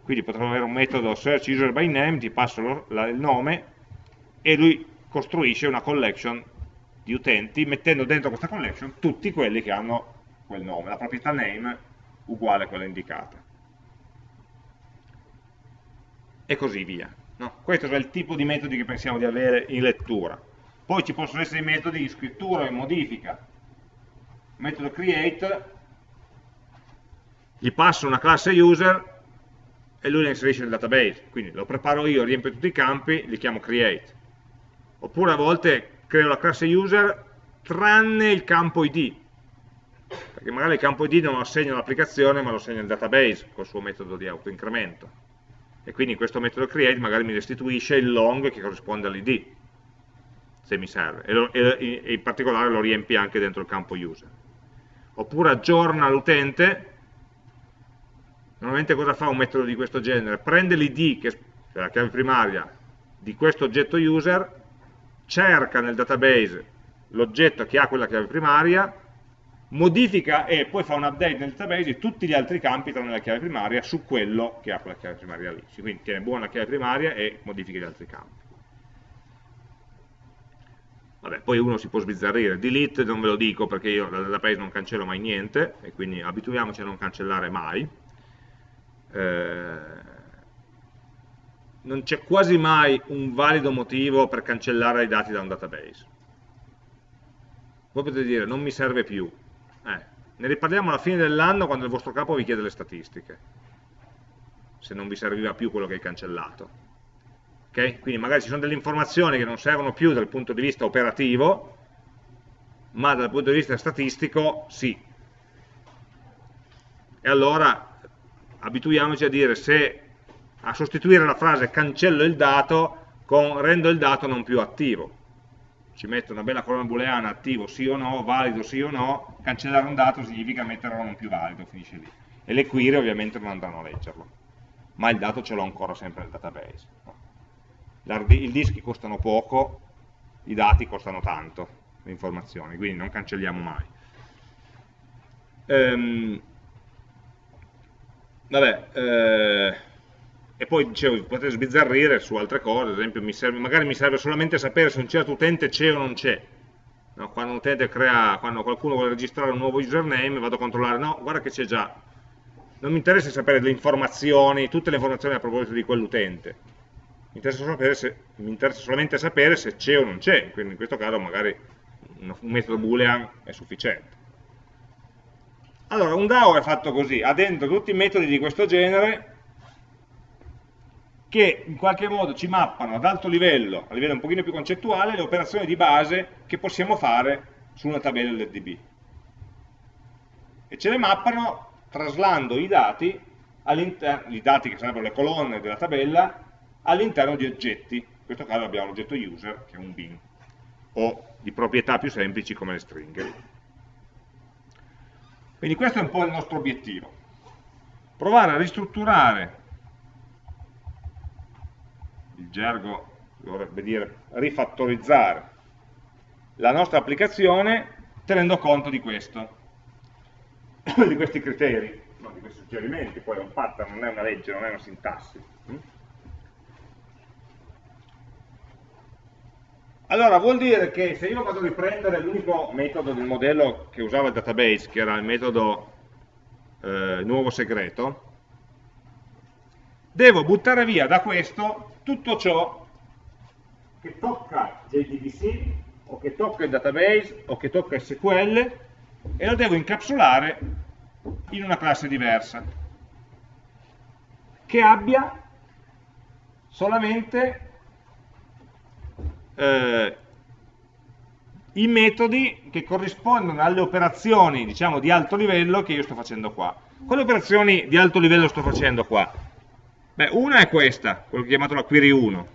quindi potremmo avere un metodo search user by name, ti passo lo, la, il nome e lui costruisce una collection di utenti mettendo dentro questa collection tutti quelli che hanno quel nome, la proprietà name uguale a quella indicata. E così via. No? Questo è il tipo di metodi che pensiamo di avere in lettura. Poi ci possono essere i metodi di scrittura e modifica. Metodo create, gli passo una classe user e lui la inserisce nel database. Quindi lo preparo io, riempio tutti i campi, li chiamo create. Oppure a volte creo la classe user tranne il campo id, perché magari il campo id non lo assegna all'applicazione ma lo assegna al database col suo metodo di autoincremento e quindi questo metodo create magari mi restituisce il long che corrisponde all'id se mi serve e, e, in particolare lo riempie anche dentro il campo user oppure aggiorna l'utente normalmente cosa fa un metodo di questo genere? prende l'id che è la chiave primaria di questo oggetto user cerca nel database l'oggetto che ha quella chiave primaria, modifica e poi fa un update nel database di tutti gli altri campi tranne la chiave primaria su quello che ha quella chiave primaria lì. Quindi tiene buona la chiave primaria e modifica gli altri campi. Vabbè, poi uno si può sbizzarrire, delete non ve lo dico perché io dal database non cancello mai niente e quindi abituiamoci a non cancellare mai. Eh, non c'è quasi mai un valido motivo per cancellare i dati da un database. Voi potete dire, non mi serve più. Eh, ne riparliamo alla fine dell'anno quando il vostro capo vi chiede le statistiche, se non vi serviva più quello che hai cancellato. Okay? Quindi magari ci sono delle informazioni che non servono più dal punto di vista operativo, ma dal punto di vista statistico sì. E allora abituiamoci a dire se a sostituire la frase cancello il dato con rendo il dato non più attivo. Ci metto una bella colonna booleana attivo sì o no, valido sì o no, cancellare un dato significa metterlo non più valido, finisce lì. E le query ovviamente non andranno a leggerlo, ma il dato ce l'ho ancora sempre nel database. I dischi costano poco, i dati costano tanto, le informazioni, quindi non cancelliamo mai. Ehm, vabbè, eh, e poi dicevo, potete sbizzarrire su altre cose, ad esempio mi serve, magari mi serve solamente sapere se un certo utente c'è o non c'è. No, quando crea, quando qualcuno vuole registrare un nuovo username, vado a controllare, no, guarda che c'è già. Non mi interessa sapere le informazioni, tutte le informazioni a proposito di quell'utente. Mi, mi interessa, solamente sapere se c'è o non c'è, quindi in questo caso magari un, metodo boolean è sufficiente. Allora, un DAO è fatto così, ha dentro tutti i metodi di questo genere, che in qualche modo ci mappano ad alto livello, a livello un pochino più concettuale, le operazioni di base che possiamo fare su una tabella LDB. E ce le mappano traslando i dati, i dati che sarebbero le colonne della tabella, all'interno di oggetti. In questo caso abbiamo l'oggetto user, che è un bin, o di proprietà più semplici come le stringhe. Quindi questo è un po' il nostro obiettivo. Provare a ristrutturare il gergo dovrebbe dire rifattorizzare la nostra applicazione tenendo conto di questo, di questi criteri, no, di questi suggerimenti, poi è un pattern, non è una legge, non è una sintassi. Allora, vuol dire che se io vado a riprendere l'unico metodo del modello che usava il database, che era il metodo eh, nuovo segreto, devo buttare via da questo tutto ciò che tocca JDBC o che tocca il database o che tocca SQL e lo devo incapsulare in una classe diversa che abbia solamente eh, i metodi che corrispondono alle operazioni diciamo di alto livello che io sto facendo qua quali operazioni di alto livello sto facendo qua? Beh, una è questa, quello chiamato la query 1,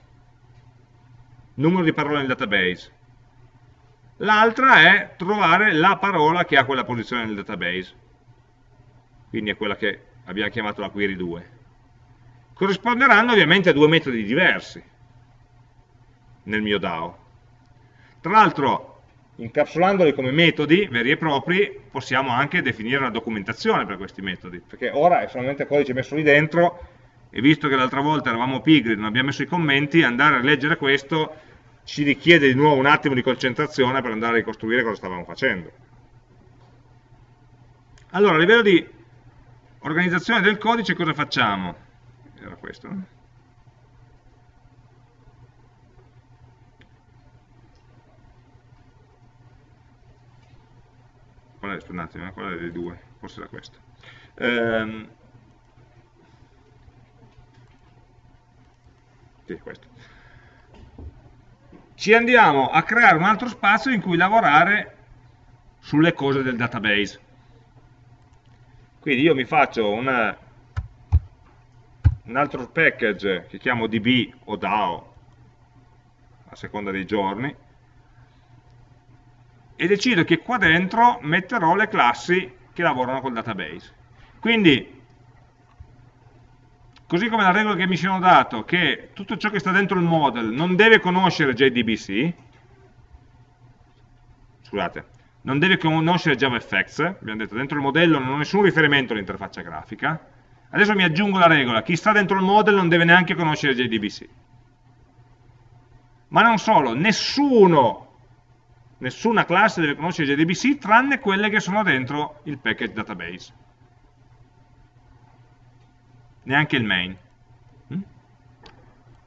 numero di parole nel database. L'altra è trovare la parola che ha quella posizione nel database, quindi è quella che abbiamo chiamato la query 2. Corrisponderanno ovviamente a due metodi diversi nel mio DAO. Tra l'altro, incapsulandoli come metodi veri e propri, possiamo anche definire una documentazione per questi metodi, perché ora è solamente codice messo lì dentro, e visto che l'altra volta eravamo pigri, non abbiamo messo i commenti, andare a leggere questo ci richiede di nuovo un attimo di concentrazione per andare a ricostruire cosa stavamo facendo. Allora, a livello di organizzazione del codice cosa facciamo? Era questo, no? Qual è, attimo, qual è dei due? Forse era questo. Ehm, sì, questo. Ci andiamo a creare un altro spazio in cui lavorare sulle cose del database. Quindi io mi faccio una, un altro package che chiamo db o DAO, a seconda dei giorni, e decido che qua dentro metterò le classi che lavorano col database. Quindi, così come la regola che mi sono dato, che tutto ciò che sta dentro il model non deve conoscere JDBC, scusate, non deve conoscere JavaFX, abbiamo detto dentro il modello non ho nessun riferimento all'interfaccia grafica, adesso mi aggiungo la regola, chi sta dentro il model non deve neanche conoscere JDBC. Ma non solo, nessuno nessuna classe deve conoscere JDBC tranne quelle che sono dentro il package database. Neanche il main. Mm?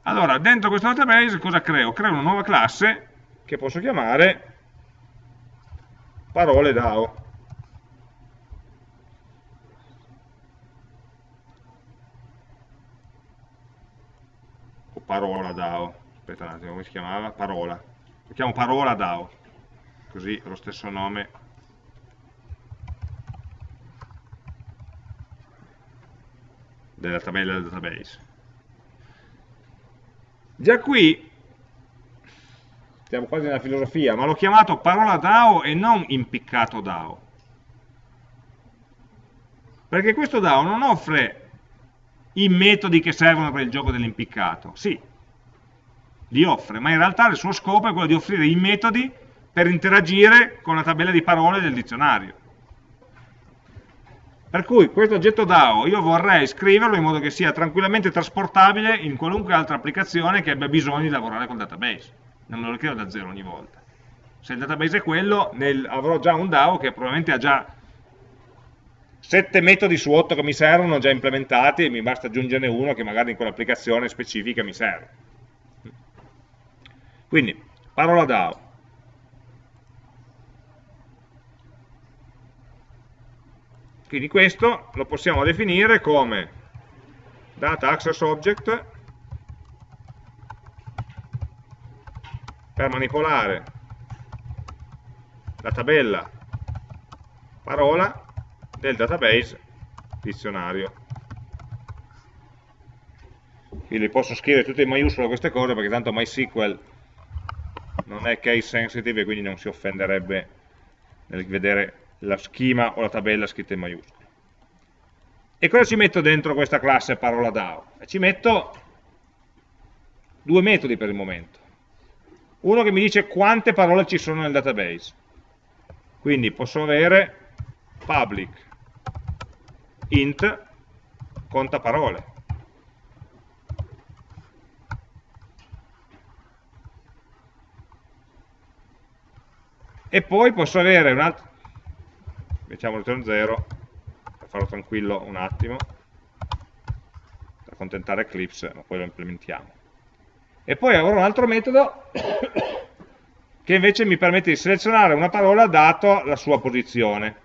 Allora, dentro questo database cosa creo? Creo una nuova classe che posso chiamare parole DAO. O parola DAO. Aspetta un attimo, come si chiamava? Parola. Lo chiamo parola DAO così lo stesso nome della tabella del database. Già qui, siamo quasi nella filosofia, ma l'ho chiamato parola DAO e non impiccato DAO. Perché questo DAO non offre i metodi che servono per il gioco dell'impiccato. Sì, li offre, ma in realtà il suo scopo è quello di offrire i metodi per interagire con la tabella di parole del dizionario. Per cui questo oggetto DAO io vorrei scriverlo in modo che sia tranquillamente trasportabile in qualunque altra applicazione che abbia bisogno di lavorare col database. Non me lo creo da zero ogni volta. Se il database è quello, nel, avrò già un DAO che probabilmente ha già sette metodi su otto che mi servono già implementati e mi basta aggiungerne uno che magari in quell'applicazione specifica mi serve. Quindi, parola DAO. Quindi questo lo possiamo definire come data access object per manipolare la tabella parola del database dizionario. Quindi posso scrivere tutte in maiuscolo queste cose perché tanto MySQL non è case sensitive e quindi non si offenderebbe nel vedere la schema o la tabella scritta in maiuscolo. E cosa ci metto dentro questa classe parola DAO? Ci metto due metodi per il momento. Uno che mi dice quante parole ci sono nel database. Quindi posso avere public int conta parole. E poi posso avere un altro, mettiamo return 0 per farlo tranquillo un attimo per accontentare Eclipse ma poi lo implementiamo. E poi avrò un altro metodo che invece mi permette di selezionare una parola dato la sua posizione.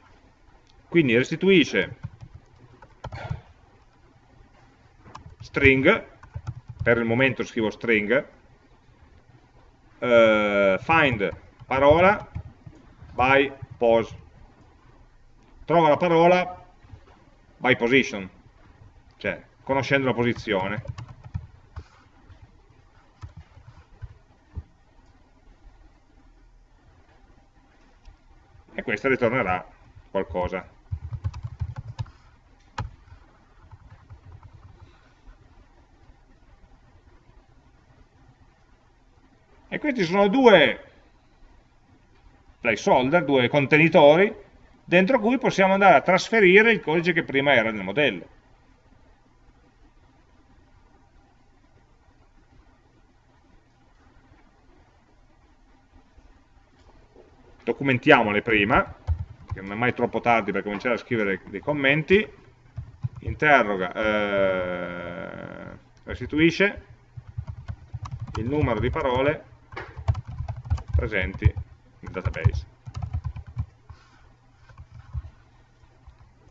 Quindi restituisce string per il momento scrivo string uh, find parola by pose trova la parola by position, cioè conoscendo la posizione. E questa ritornerà qualcosa. E questi sono due placeholder, due contenitori, dentro cui possiamo andare a trasferire il codice che prima era nel modello. documentiamole prima, che non è mai troppo tardi per cominciare a scrivere dei commenti, interroga, eh, restituisce il numero di parole presenti nel database.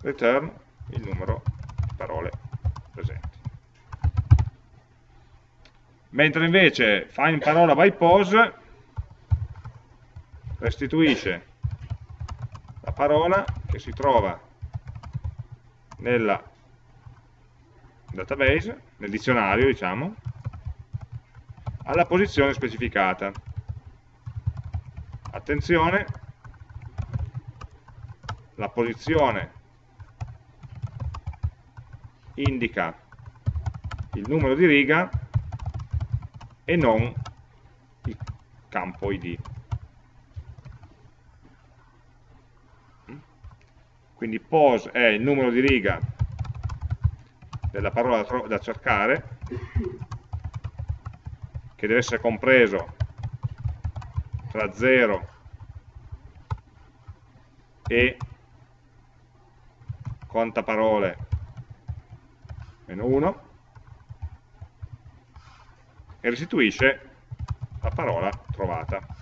Return il numero di parole presenti. Mentre invece find parola by pose restituisce la parola che si trova nel database, nel dizionario diciamo, alla posizione specificata. Attenzione, la posizione indica il numero di riga e non il campo id. quindi pos è il numero di riga della parola da, cercare, che deve essere compreso tra 0 e conta parole meno 1 e restituisce la parola trovata.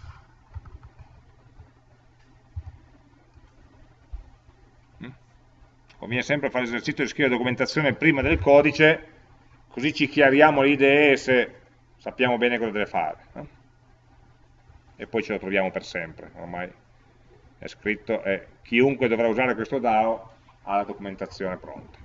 conviene sempre fare l'esercizio di scrivere documentazione prima del codice, così ci chiariamo le idee se sappiamo bene cosa deve fare. No? E poi ce lo troviamo per sempre, ormai è scritto e chiunque dovrà usare questo DAO ha la documentazione pronta.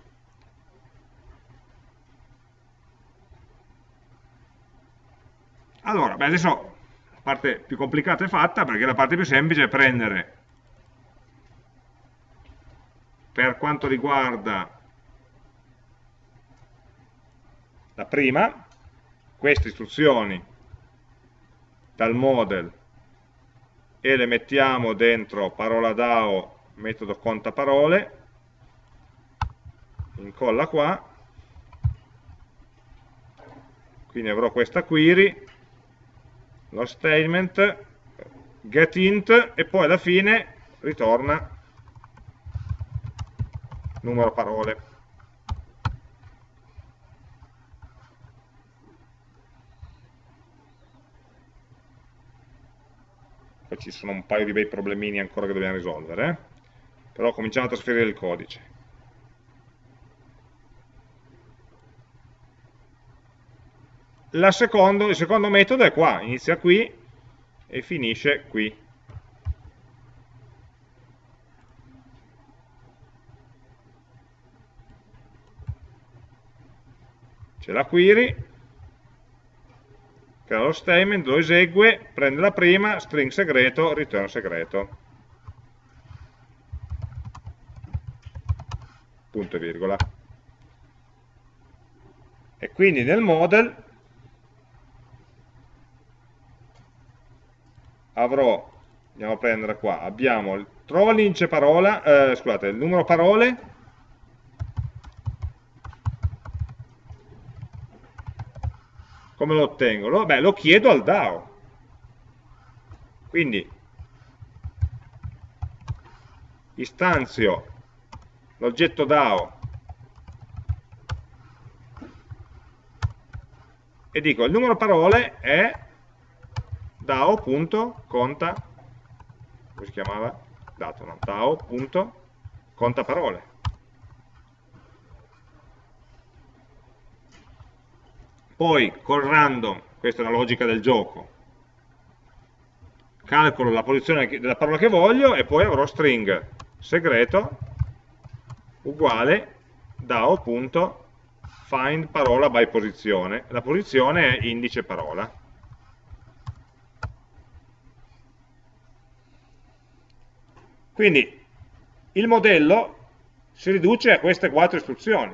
Allora, beh, adesso la parte più complicata è fatta perché la parte più semplice è prendere per quanto riguarda la prima, queste istruzioni dal model e le mettiamo dentro parola DAO metodo conta parole, incolla qua, quindi avrò questa query, lo statement, getInt e poi alla fine ritorna numero parole. Poi ci sono un paio di bei problemini ancora che dobbiamo risolvere, eh? però cominciamo a trasferire il codice. Secondo, il secondo metodo è qua, inizia qui e finisce qui. c'è la query, crea lo statement, lo esegue, prende la prima, string segreto, return segreto. Punto e virgola. E quindi nel model avrò, andiamo a prendere qua, abbiamo, trova l'indice parola, eh, scusate, il numero parole, Come lo ottengo? Beh, lo chiedo al DAO. Quindi istanzio l'oggetto DAO e dico il numero parole è DAO.conta come si chiamava? dato, no? DAO.conta parole poi col random, questa è la logica del gioco, calcolo la posizione della parola che voglio e poi avrò string segreto uguale DAO.find parola by posizione. La posizione è indice parola. Quindi il modello si riduce a queste quattro istruzioni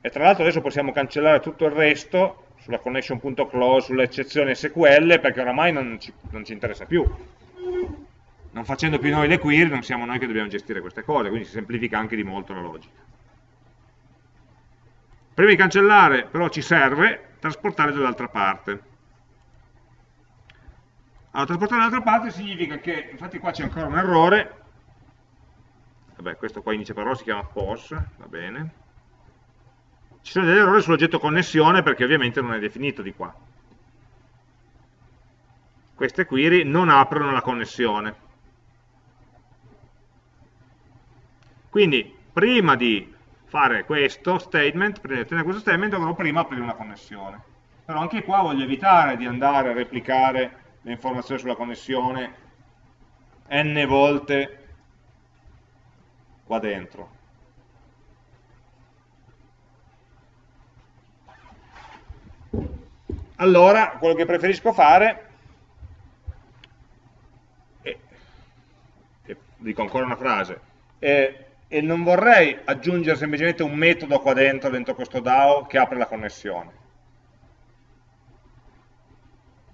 e tra l'altro adesso possiamo cancellare tutto il resto sulla connection.close, sulle eccezioni SQL, perché oramai non ci, non ci interessa più. Non facendo più noi le query, non siamo noi che dobbiamo gestire queste cose, quindi si semplifica anche di molto la logica. Prima di cancellare, però, ci serve trasportare dall'altra parte. Allora, trasportare dall'altra parte significa che, infatti qua c'è ancora un errore, vabbè, questo qua inizia parola si chiama POS, va bene, ci sono degli errori sull'oggetto connessione perché ovviamente non è definito di qua. Queste query non aprono la connessione. Quindi, prima di fare questo statement, prima di ottenere questo statement, dovrò prima aprire una connessione. Però anche qua voglio evitare di andare a replicare le informazioni sulla connessione n volte qua dentro. Allora, quello che preferisco fare è, è, dico ancora una frase, è, e non vorrei aggiungere semplicemente un metodo qua dentro, dentro questo DAO, che apre la connessione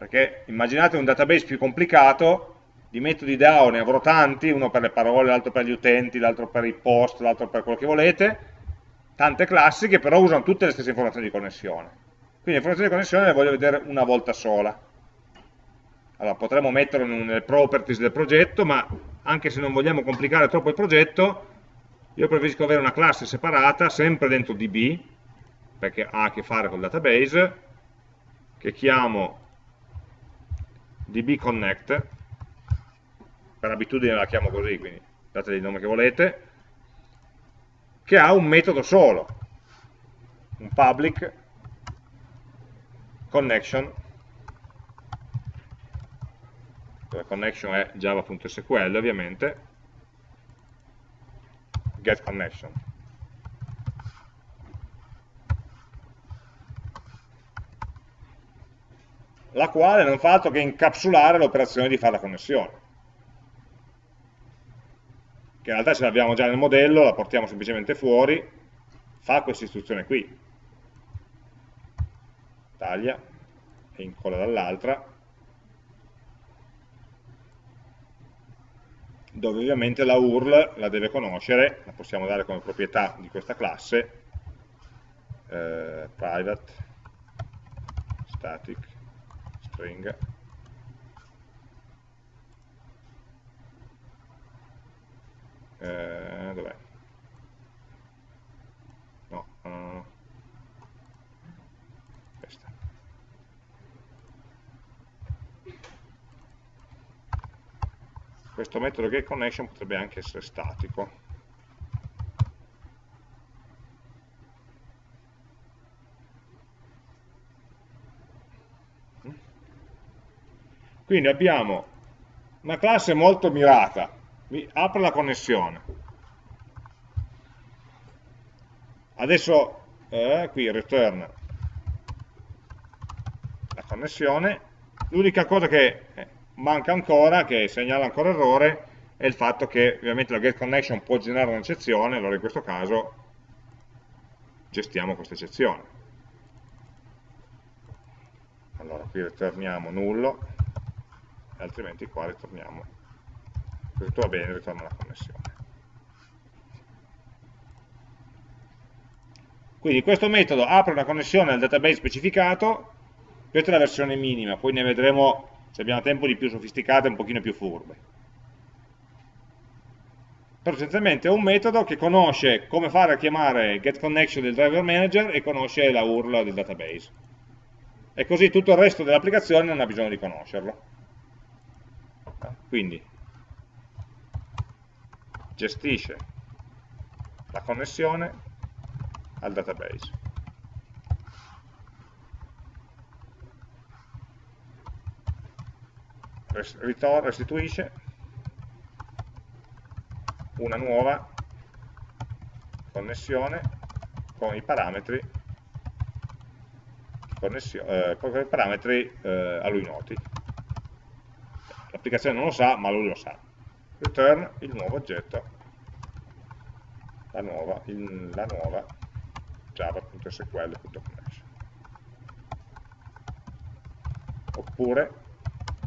perché immaginate un database più complicato, di metodi DAO ne avrò tanti, uno per le parole, l'altro per gli utenti, l'altro per i post, l'altro per quello che volete, tante classi che però usano tutte le stesse informazioni di connessione. Quindi le informazioni di connessione le voglio vedere una volta sola. Allora, potremmo metterlo nelle properties del progetto, ma anche se non vogliamo complicare troppo il progetto, io preferisco avere una classe separata, sempre dentro DB, perché ha a che fare col database, che chiamo dbconnect, per abitudine la chiamo così, quindi dategli il nome che volete, che ha un metodo solo, un public connection, la connection è java.sql ovviamente, get connection. La quale non fa altro che incapsulare l'operazione di fare la connessione. Che in realtà ce l'abbiamo già nel modello, la portiamo semplicemente fuori, fa questa istruzione qui. Taglia e incolla dall'altra, dove ovviamente la URL la deve conoscere, la possiamo dare come proprietà di questa classe, eh, private static string. Eh, dov'è? no uh, questa. Questo metodo getConnection potrebbe anche essere statico Quindi abbiamo una classe molto mirata, apre la connessione. Adesso eh, qui return la connessione, l'unica cosa che eh, manca ancora, che segnala ancora errore, è il fatto che ovviamente la getConnection può generare un'eccezione, allora in questo caso gestiamo questa eccezione. Allora qui ritorniamo nullo, altrimenti qua ritorniamo. Tutto va bene ritorna la connessione. Quindi questo metodo apre una connessione al database specificato. Questa è la versione minima poi ne vedremo se abbiamo tempo di più sofisticate un pochino più furbe. Però essenzialmente è un metodo che conosce come fare a chiamare getConnection del driver manager e conosce la URL del database. E così tutto il resto dell'applicazione non ha bisogno di conoscerlo quindi gestisce la connessione al database. restituisce una nuova connessione con i parametri, eh, con i parametri eh, a lui noti l'applicazione non lo sa, ma lui lo sa. Return il nuovo oggetto, la nuova, il, la nuova java.sql.connection. oppure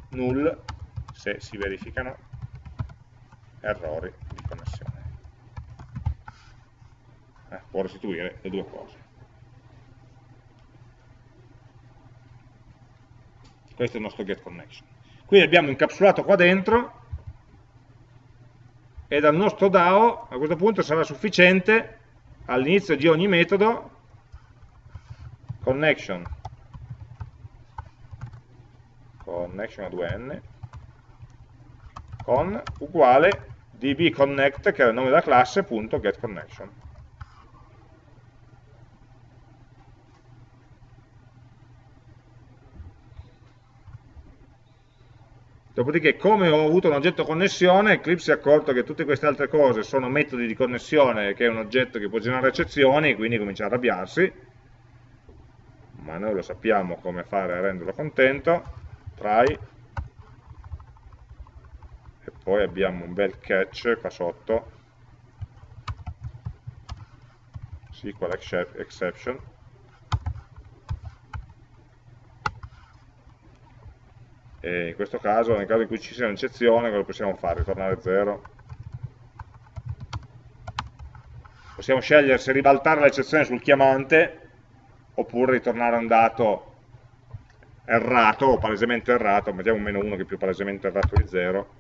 null se si verificano errori di connessione. Eh, può restituire le due cose. Questo è il nostro getConnection. Quindi abbiamo incapsulato qua dentro e dal nostro DAO a questo punto sarà sufficiente all'inizio di ogni metodo connection. Connection a 2n con uguale dbconnect che è il nome della classe punto getConnection Dopodiché, come ho avuto un oggetto connessione, Eclipse si è accorto che tutte queste altre cose sono metodi di connessione, che è un oggetto che può generare eccezioni, quindi comincia a arrabbiarsi, ma noi lo sappiamo come fare a renderlo contento, try, e poi abbiamo un bel catch qua sotto, SQL exception, e in questo caso, nel caso in cui ci sia un'eccezione, cosa possiamo fare? Ritornare 0. Possiamo scegliere se ribaltare l'eccezione sul chiamante oppure ritornare un dato errato o palesemente errato, mettiamo un meno 1 che è più palesemente errato di 0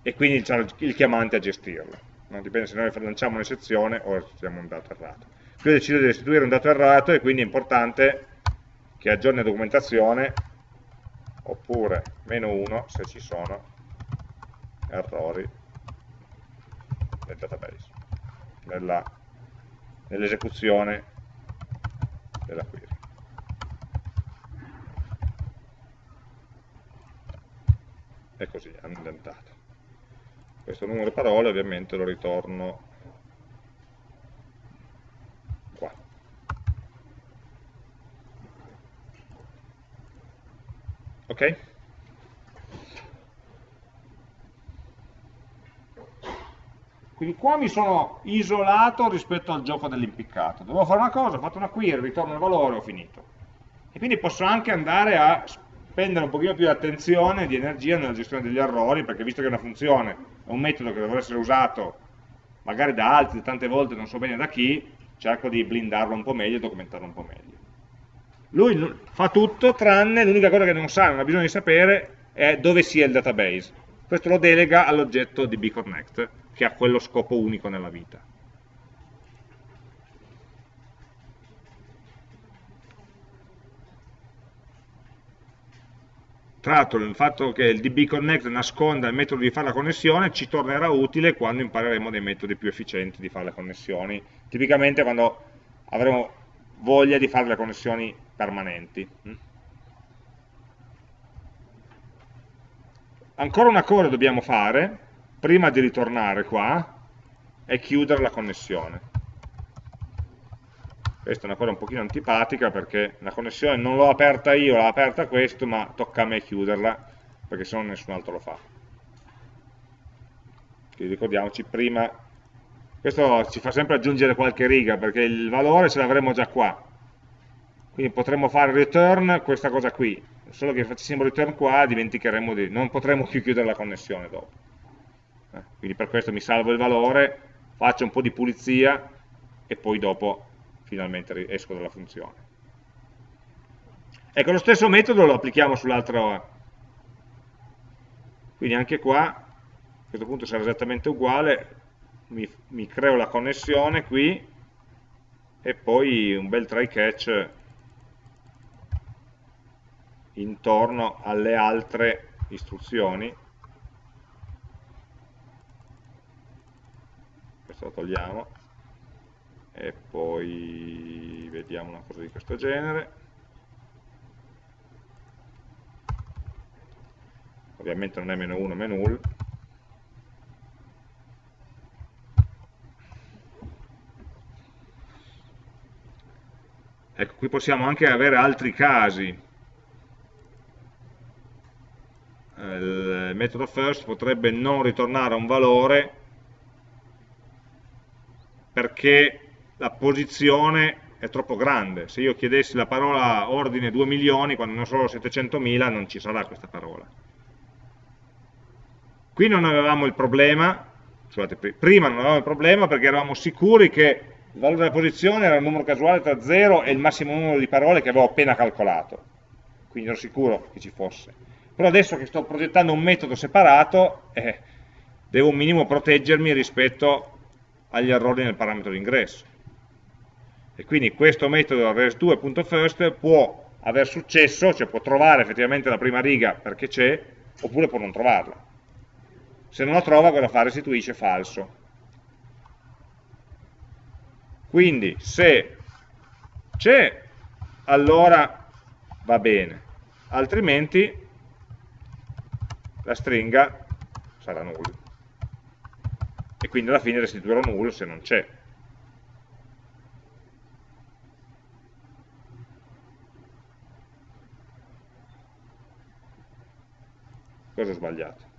e quindi il chiamante a gestirlo. No? Dipende se noi lanciamo un'eccezione o restituiamo un dato errato. Qui ho deciso di restituire un dato errato e quindi è importante che aggiorni la documentazione oppure meno 1 se ci sono errori nel database, nell'esecuzione nell della query. E così, indentato. Questo numero di parole ovviamente lo ritorno ok? Quindi qua mi sono isolato rispetto al gioco dell'impiccato. Dovevo fare una cosa, ho fatto una query, ritorno il valore, ho finito. E quindi posso anche andare a spendere un pochino più di attenzione e di energia nella gestione degli errori, perché visto che è una funzione, è un metodo che deve essere usato magari da altri, tante volte non so bene da chi, cerco di blindarlo un po' meglio e documentarlo un po' meglio. Lui fa tutto tranne l'unica cosa che non sa, non ha bisogno di sapere, è dove sia il database. Questo lo delega all'oggetto di bconnect, che ha quello scopo unico nella vita. Tra l'altro il fatto che il dbconnect nasconda il metodo di fare la connessione ci tornerà utile quando impareremo dei metodi più efficienti di fare le connessioni. Tipicamente quando avremo voglia di fare le connessioni permanenti. Mm. Ancora una cosa dobbiamo fare, prima di ritornare qua, è chiudere la connessione. Questa è una cosa un pochino antipatica perché la connessione non l'ho aperta io, l'ha aperta questo, ma tocca a me chiuderla, perché se no nessun altro lo fa. Quindi ricordiamoci prima questo ci fa sempre aggiungere qualche riga, perché il valore ce l'avremo già qua. Quindi potremmo fare return questa cosa qui, solo che facessimo return qua dimenticheremo di... non potremo più chiudere la connessione dopo. Eh, quindi per questo mi salvo il valore, faccio un po' di pulizia e poi dopo finalmente esco dalla funzione. Ecco, lo stesso metodo lo applichiamo sull'altro, quindi anche qua, a questo punto sarà esattamente uguale, mi, mi creo la connessione qui e poi un bel try catch intorno alle altre istruzioni. Questo lo togliamo e poi vediamo una cosa di questo genere. Ovviamente non è meno 1 meno 1 Ecco, qui possiamo anche avere altri casi. Il metodo first potrebbe non ritornare un valore perché la posizione è troppo grande. Se io chiedessi la parola ordine 2 milioni, quando ne ho solo 700.000, non ci sarà questa parola. Qui non avevamo il problema, scusate, prima non avevamo il problema perché eravamo sicuri che il valore della posizione era un numero casuale tra 0 e il massimo numero di parole che avevo appena calcolato. Quindi ero sicuro che ci fosse. Però adesso che sto progettando un metodo separato, eh, devo un minimo proteggermi rispetto agli errori nel parametro d'ingresso. E quindi questo metodo res2.first può aver successo, cioè può trovare effettivamente la prima riga perché c'è, oppure può non trovarla. Se non la trova, cosa fa? Restituisce falso. Quindi se c'è, allora va bene, altrimenti la stringa sarà null. E quindi alla fine restituirò null se non c'è. Cosa ho sbagliato?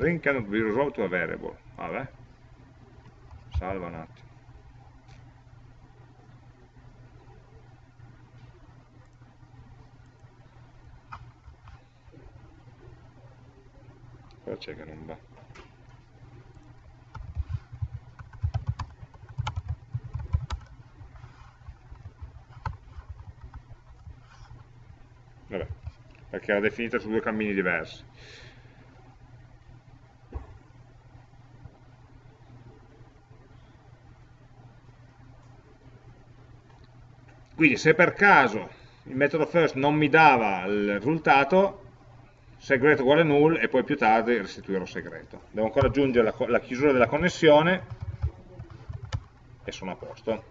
String cannot be resolved to a variable. Vabbè. Salva un attimo. Cosa c'è che non va? Vabbè, perché era definita su due cammini diversi. Quindi se per caso il metodo first non mi dava il risultato, segreto uguale null e poi più tardi restituirò segreto. Devo ancora aggiungere la, la chiusura della connessione e sono a posto.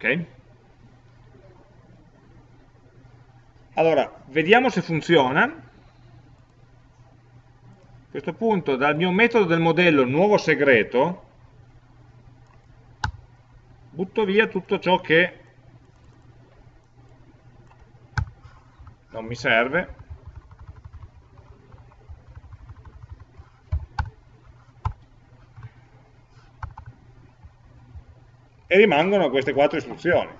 Ok? Allora, vediamo se funziona. A questo punto, dal mio metodo del modello nuovo segreto, butto via tutto ciò che non mi serve e rimangono queste quattro istruzioni.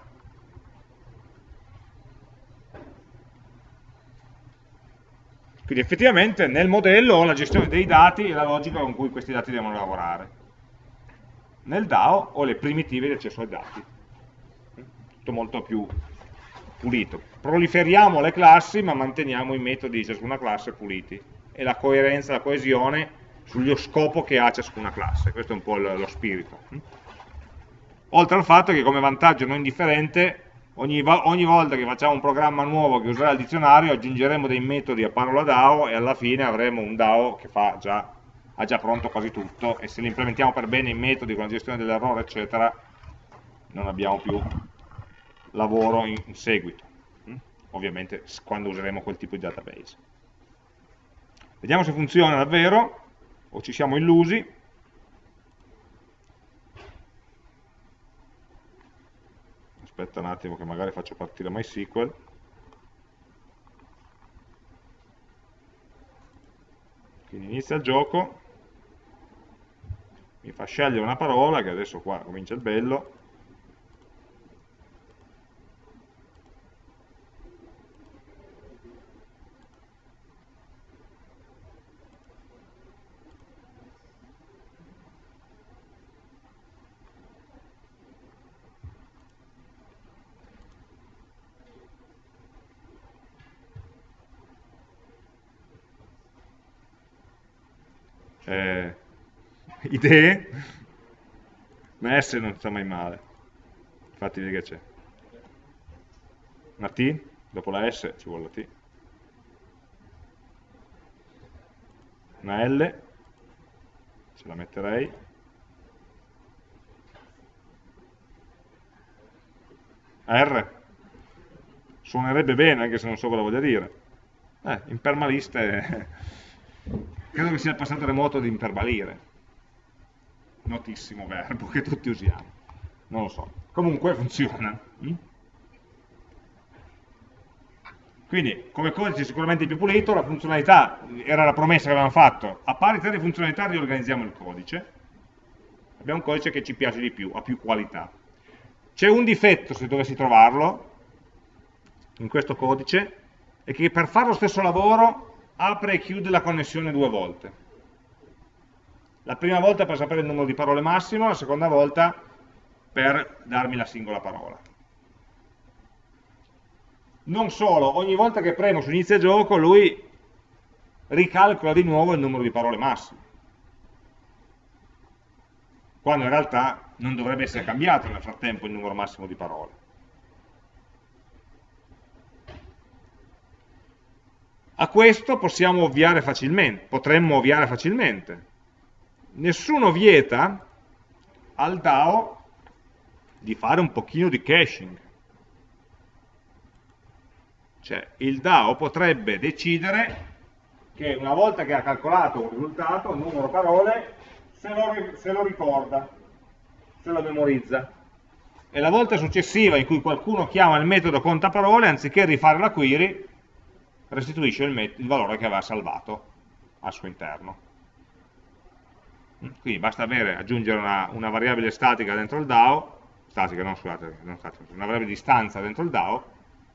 Quindi effettivamente nel modello ho la gestione dei dati e la logica con cui questi dati devono lavorare. Nel DAO ho le primitive di accesso ai dati. Tutto molto più pulito. Proliferiamo le classi ma manteniamo i metodi di ciascuna classe puliti e la coerenza, la coesione sullo scopo che ha ciascuna classe. Questo è un po' lo spirito oltre al fatto che come vantaggio non indifferente ogni, ogni, volta che facciamo un programma nuovo che userà il dizionario aggiungeremo dei metodi a parola DAO e alla fine avremo un DAO che già, ha già pronto quasi tutto. E se li implementiamo per bene i metodi con la gestione dell'errore eccetera non abbiamo più lavoro in, in seguito. Mm? ovviamente quando useremo quel tipo di database. Vediamo se funziona davvero o ci siamo illusi aspetta un attimo che magari faccio partire MySQL quindi inizia il gioco. Mi fa scegliere una parola che adesso qua comincia il bello eh, idee, ma S non sta mai male. Infatti vedi che c'è. Una T, dopo la S ci vuole la T. Una L, ce la metterei. R, suonerebbe bene anche se non so cosa voglia dire. Eh, in permaliste credo che sia il passato remoto di imperbalire. Notissimo verbo che tutti usiamo. Non lo so. Comunque funziona. Mm? Quindi, come codice sicuramente più pulito, la funzionalità, era la promessa che avevamo fatto, a parità di funzionalità riorganizziamo il codice. Abbiamo un codice che ci piace di più, ha più qualità. C'è un difetto, se dovessi trovarlo, in questo codice, è che per fare lo stesso lavoro apre e chiude la connessione due volte. La prima volta per sapere il numero di parole massimo, la seconda volta per darmi la singola parola. Non solo, ogni volta che premo su inizia gioco lui ricalcola di nuovo il numero di parole massimo. Quando in realtà non dovrebbe essere cambiato nel frattempo il numero massimo di parole. A questo possiamo ovviare facilmente, potremmo ovviare facilmente. Nessuno vieta al DAO di fare un pochino di caching. Cioè, il DAO potrebbe decidere che una volta che ha calcolato un risultato, un numero parole, se lo, se lo ricorda, se lo memorizza. E la volta successiva in cui qualcuno chiama il metodo conta parole, anziché rifare la query, restituisce il, il valore che aveva salvato al suo interno. Quindi basta avere, aggiungere una, una, variabile statica dentro il DAO, statica, non scusate, non statica, una variabile di stanza dentro il DAO,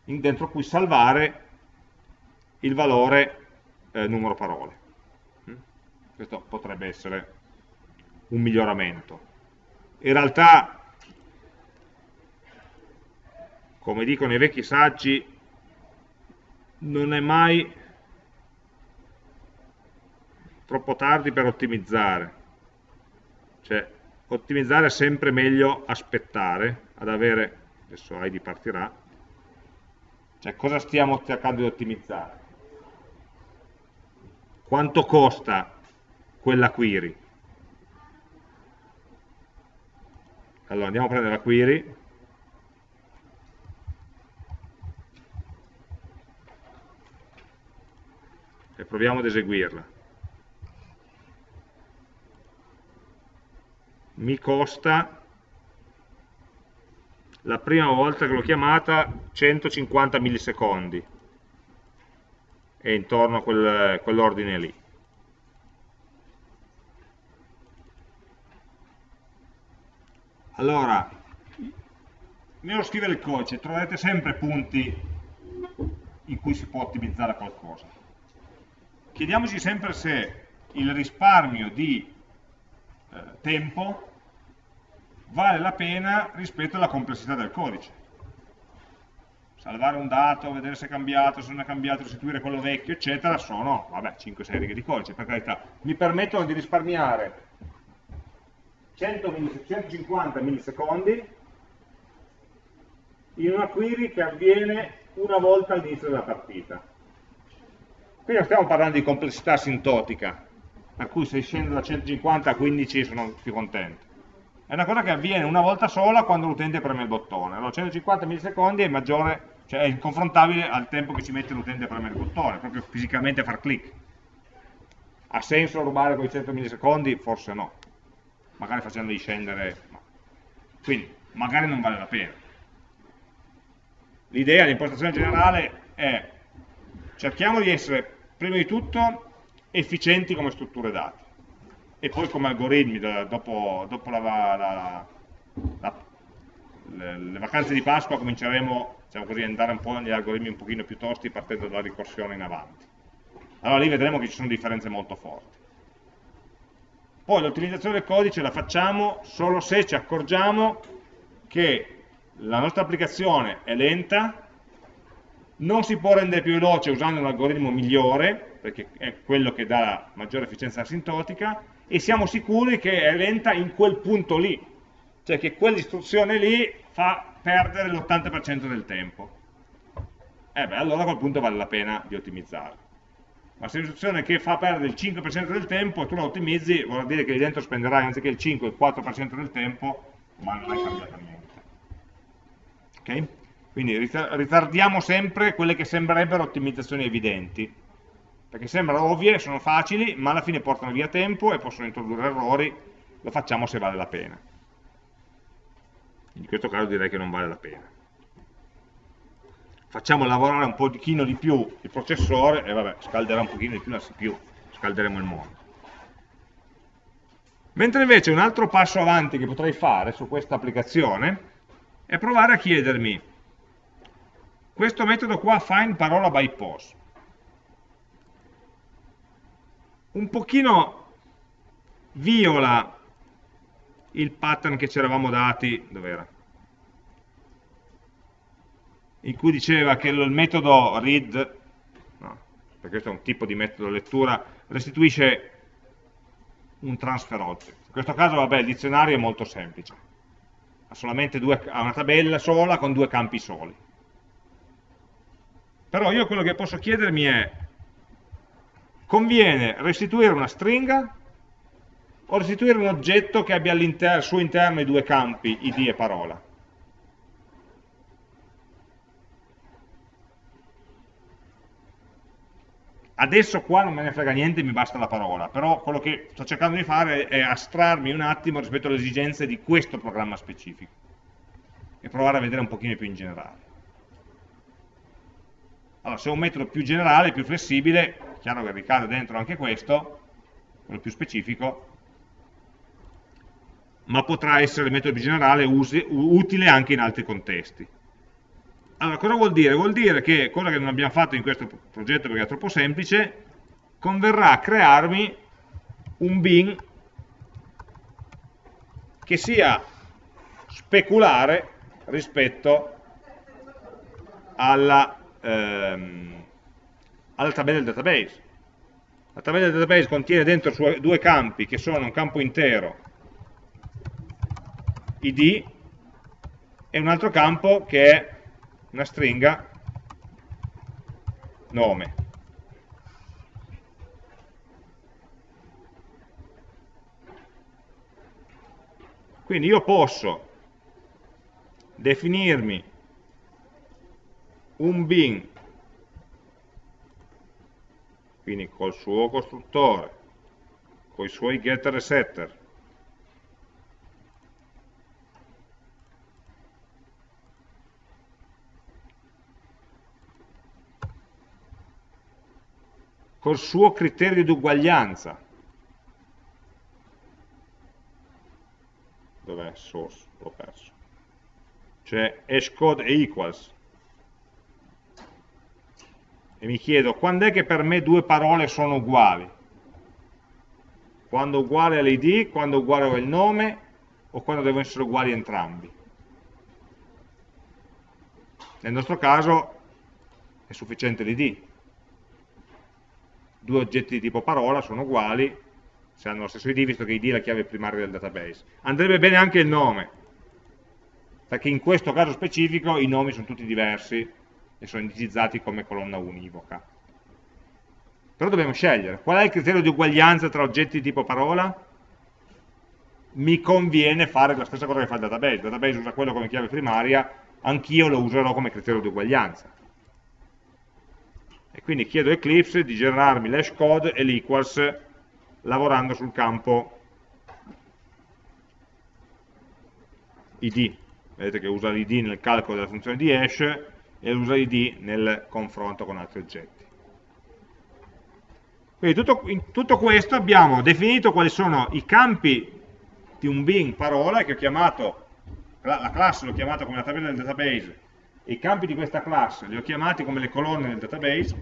in, dentro cui salvare il valore eh, numero parole. Questo potrebbe essere un miglioramento. In realtà, come dicono i vecchi saggi, non è mai troppo tardi per ottimizzare. Cioè, ottimizzare è sempre meglio aspettare ad avere, adesso ID partirà, cioè cosa stiamo cercando di ottimizzare? Quanto costa quella query? Allora andiamo a prendere la query, e proviamo ad eseguirla. Mi costa la prima volta che l'ho chiamata 150 millisecondi e intorno a quel, quell'ordine lì. Allora, nello scrivere il codice troverete sempre punti in cui si può ottimizzare qualcosa chiediamoci sempre se il risparmio di eh, tempo vale la pena rispetto alla complessità del codice. Salvare un dato, vedere se è cambiato, se non è cambiato, restituire quello vecchio, eccetera, sono, vabbè, 5-6 righe di codice, per carità. Mi permettono di risparmiare 100 150 millisecondi in una query che avviene una volta all'inizio della partita Qui non stiamo parlando di complessità asintotica, per cui se scendo da 150 a 15 sono più contento. È una cosa che avviene una volta sola quando l'utente preme il bottone. Allora 150 millisecondi è maggiore, cioè è confrontabile al tempo che ci mette l'utente a premere il bottone, proprio fisicamente a far click. Ha senso rubare quei 100 millisecondi? Forse no. Magari facendoli scendere, no. Quindi, magari non vale la pena. L'idea, l'impostazione generale è cerchiamo di essere prima di tutto efficienti come strutture dati. E poi come algoritmi dopo, dopo la, la, la, le, le, vacanze di Pasqua cominceremo diciamo così, ad andare un po' negli algoritmi un pochino più tosti partendo dalla ricorsione in avanti. Allora lì vedremo che ci sono differenze molto forti. Poi l'ottimizzazione del codice la facciamo solo se ci accorgiamo che la nostra applicazione è lenta non si può rendere più veloce usando un algoritmo migliore, perché è quello che dà maggiore efficienza asintotica, e siamo sicuri che è lenta in quel punto lì, cioè che quell'istruzione lì fa perdere l'80% del tempo. Eh beh, allora a quel punto vale la pena di ottimizzare. Ma se l'istruzione che fa perdere il 5% del tempo e tu la ottimizzi, vuol dire che lì dentro spenderai anziché il 5 il 4% del tempo, ma non hai cambiato niente. Ok? Quindi ritardiamo sempre quelle che sembrerebbero ottimizzazioni evidenti, perché sembrano ovvie, sono facili, ma alla fine portano via tempo e possono introdurre errori, lo facciamo se vale la pena. In questo caso direi che non vale la pena. Facciamo lavorare un pochino di più il processore e vabbè, scalderà un pochino di più la CPU, scalderemo il mondo. Mentre invece un altro passo avanti che potrei fare su questa applicazione è provare a chiedermi questo metodo qua find parola by pose un pochino viola il pattern che ci eravamo dati, dov'era? In cui diceva che il metodo read, no, perché questo è un tipo di metodo lettura, restituisce un transfer object. In questo caso, vabbè, il dizionario è molto semplice. Ha solamente due, ha una tabella sola con due campi soli. Però io quello che posso chiedermi è conviene restituire una stringa o restituire un oggetto che abbia al suo interno i due campi, id e parola. Adesso qua non me ne frega niente, mi basta la parola, però quello che sto cercando di fare è astrarmi un attimo rispetto alle esigenze di questo programma specifico e provare a vedere un pochino più in generale. Allora, se è un metodo più generale, più flessibile, chiaro che ricade dentro anche questo, quello più specifico, ma potrà essere il metodo più generale utile anche in altri contesti. Allora, cosa vuol dire? Vuol dire che, cosa che non abbiamo fatto in questo progetto perché è troppo semplice, converrà crearmi un bin che sia speculare rispetto alla ehm, alla tabella del database. La tabella del database contiene dentro due campi che sono un campo intero id e un altro campo che è una stringa nome. Quindi io posso definirmi un bin quindi col suo costruttore, con i suoi getter e setter, col suo criterio di uguaglianza, dov'è source? L'ho perso. C'è hashcode e equals e mi chiedo quando è che per me due parole sono uguali? Quando uguale all'id, quando uguale al nome o quando devono essere uguali entrambi? Nel nostro caso è sufficiente l'id. Due oggetti di tipo parola sono uguali se hanno lo stesso id, visto che id è la chiave primaria del database. Andrebbe bene anche il nome, perché in questo caso specifico i nomi sono tutti diversi e sono indicizzati come colonna univoca. Però dobbiamo scegliere. Qual è il criterio di uguaglianza tra oggetti tipo parola? Mi conviene fare la stessa cosa che fa il database. Il database usa quello come chiave primaria, anch'io lo userò come criterio di uguaglianza. E quindi chiedo a Eclipse di generarmi l'hash code e l'equals lavorando sul campo id. Vedete che usa l'id nel calcolo della funzione di hash e usa id nel confronto con altri oggetti. Quindi tutto, in tutto questo abbiamo definito quali sono i campi di un bin parola che ho chiamato, la classe l'ho chiamata come la tabella del database e i campi di questa classe li ho chiamati come le colonne del database,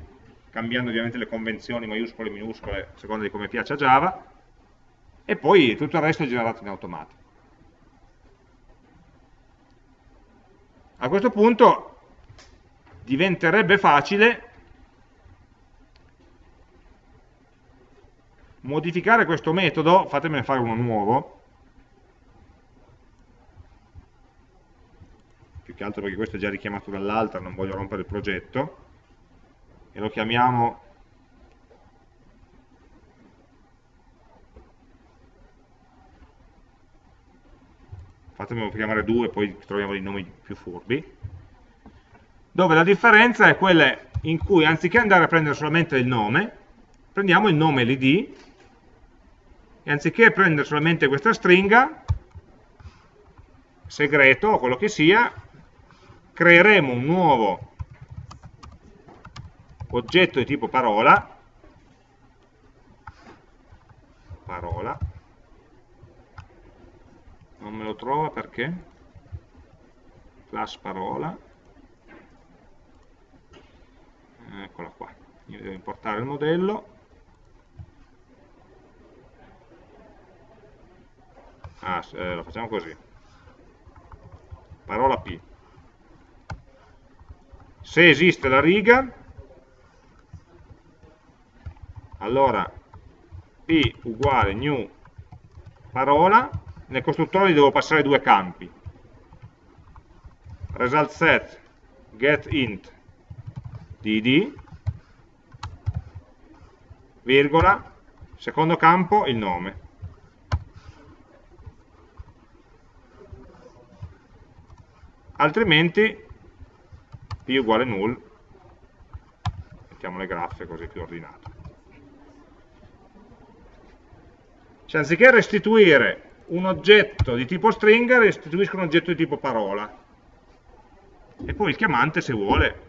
cambiando ovviamente le convenzioni maiuscole e minuscole a seconda di come piace a Java, e poi tutto il resto è generato in automatico. A questo punto diventerebbe facile modificare questo metodo, fatemene fare uno nuovo, più che altro perché questo è già richiamato dall'altra, non voglio rompere il progetto, e lo chiamiamo fatemelo chiamare due, poi troviamo dei nomi più furbi, dove la differenza è quella in cui anziché andare a prendere solamente il nome, prendiamo il nome e l'id e anziché prendere solamente questa stringa, segreto o quello che sia, creeremo un nuovo oggetto di tipo parola, parola, non me lo trova perché, class parola, eccola qua, io devo importare il modello, ah, eh, lo facciamo così, parola P, se esiste la riga, allora p uguale new parola, nel costruttore devo passare due campi, result set get int dd, virgola, secondo campo il nome. Altrimenti p uguale null, mettiamo le graffe così più ordinato. Cioè, anziché restituire un oggetto di tipo stringa, restituisco un oggetto di tipo parola. E poi il chiamante, se vuole,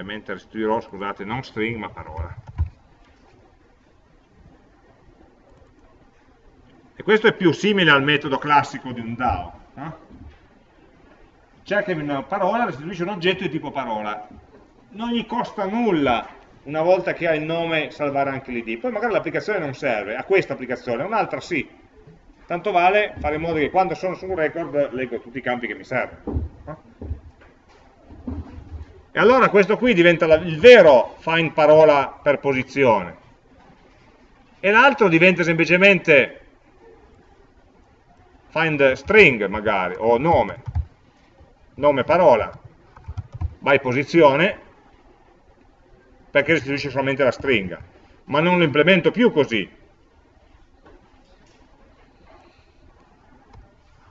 ovviamente restituirò, scusate, non string ma parola. E questo è più simile al metodo classico di un DAO. No? Cercami una parola, restituisce un oggetto di tipo parola non gli costa nulla una volta che ha il nome salvare anche l'id, poi magari l'applicazione non serve, a questa applicazione, a un'altra sì, tanto vale fare in modo che quando sono su un record leggo tutti i campi che mi servono. E allora questo qui diventa la, il vero find parola per posizione, e l'altro diventa semplicemente find string magari, o nome, nome parola, by posizione, perché restituisce solamente la stringa, ma non lo implemento più così.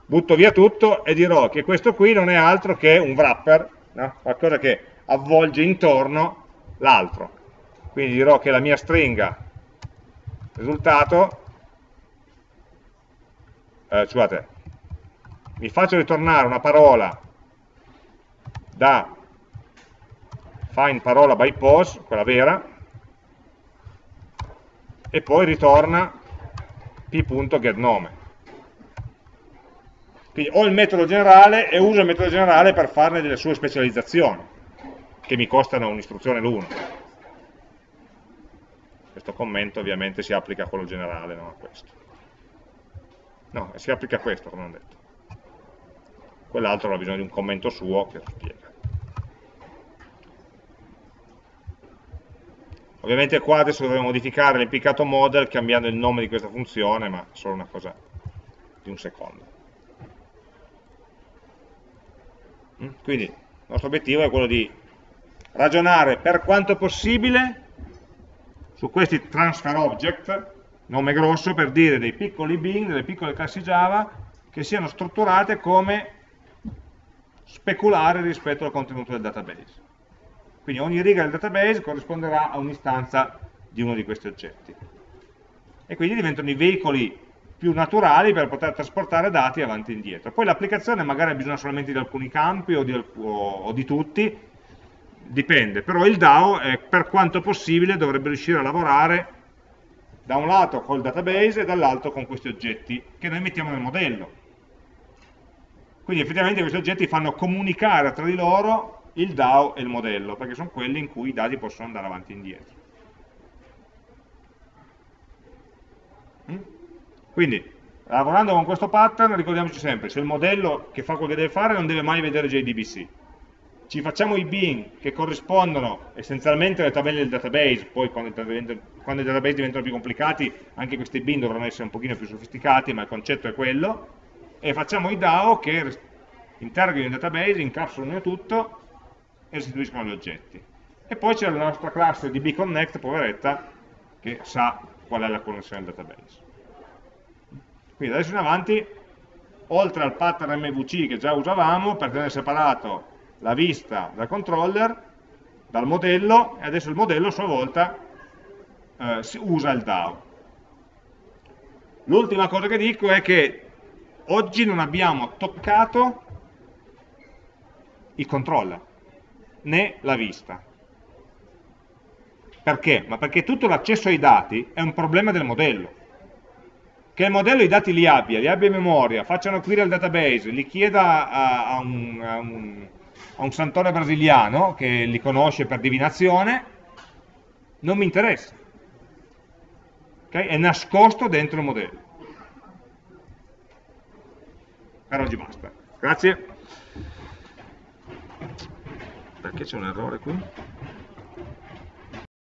Butto via tutto e dirò che questo qui non è altro che un wrapper, no? qualcosa che avvolge intorno l'altro. Quindi dirò che la mia stringa risultato, eh, scusate, mi faccio ritornare una parola da find parola by pose, quella vera, e poi ritorna p.getNome. Quindi ho il metodo generale e uso il metodo generale per farne delle sue specializzazioni, che mi costano un'istruzione l'uno. Questo commento ovviamente si applica a quello generale, non a questo. No, si applica a questo, come ho detto. Quell'altro ha bisogno di un commento suo che lo spiega. Ovviamente qua adesso dovremo modificare l'impiccato model cambiando il nome di questa funzione, ma solo una cosa di un secondo. Quindi il nostro obiettivo è quello di ragionare per quanto possibile su questi transfer object, nome grosso per dire dei piccoli bin, delle piccole classi Java, che siano strutturate come speculare rispetto al contenuto del database. Quindi ogni riga del database corrisponderà a un'istanza di uno di questi oggetti. E quindi diventano i veicoli più naturali per poter trasportare dati avanti e indietro. Poi l'applicazione magari ha bisogno solamente di alcuni campi o di, o, di tutti, dipende, però il DAO eh, per quanto possibile dovrebbe riuscire a lavorare da un lato col database e dall'altro con questi oggetti che noi mettiamo nel modello. Quindi effettivamente questi oggetti fanno comunicare tra di loro il DAO e il modello, perché sono quelli in cui i dati possono andare avanti e indietro. Quindi, lavorando con questo pattern, ricordiamoci sempre, se il modello che fa quello che deve fare non deve mai vedere JDBC. Ci facciamo i bin che corrispondono essenzialmente alle tabelle del database, poi quando, i database diventano più complicati, anche questi bin dovranno essere un pochino più sofisticati, ma il concetto è quello, e facciamo i DAO che interrogano il database, incapsulano tutto e restituiscono gli oggetti. E poi c'è la nostra classe di bconnect, poveretta, che sa qual è la connessione al database. Quindi adesso in avanti oltre al pattern MVC che già usavamo per tenere separato la vista dal controller, dal modello, e adesso il modello a sua volta eh, usa il DAO. L'ultima cosa che dico è che oggi non abbiamo toccato il controller, né la vista. Perché? Ma perché tutto l'accesso ai dati è un problema del modello. Che il modello i dati li abbia, li abbia in memoria, faccia una query al database, li chieda a, a, un, a, un, a un santore brasiliano che li conosce per divinazione, non mi interessa. Okay? È nascosto dentro il modello. Per oggi basta. Grazie. Perché c'è un errore qui?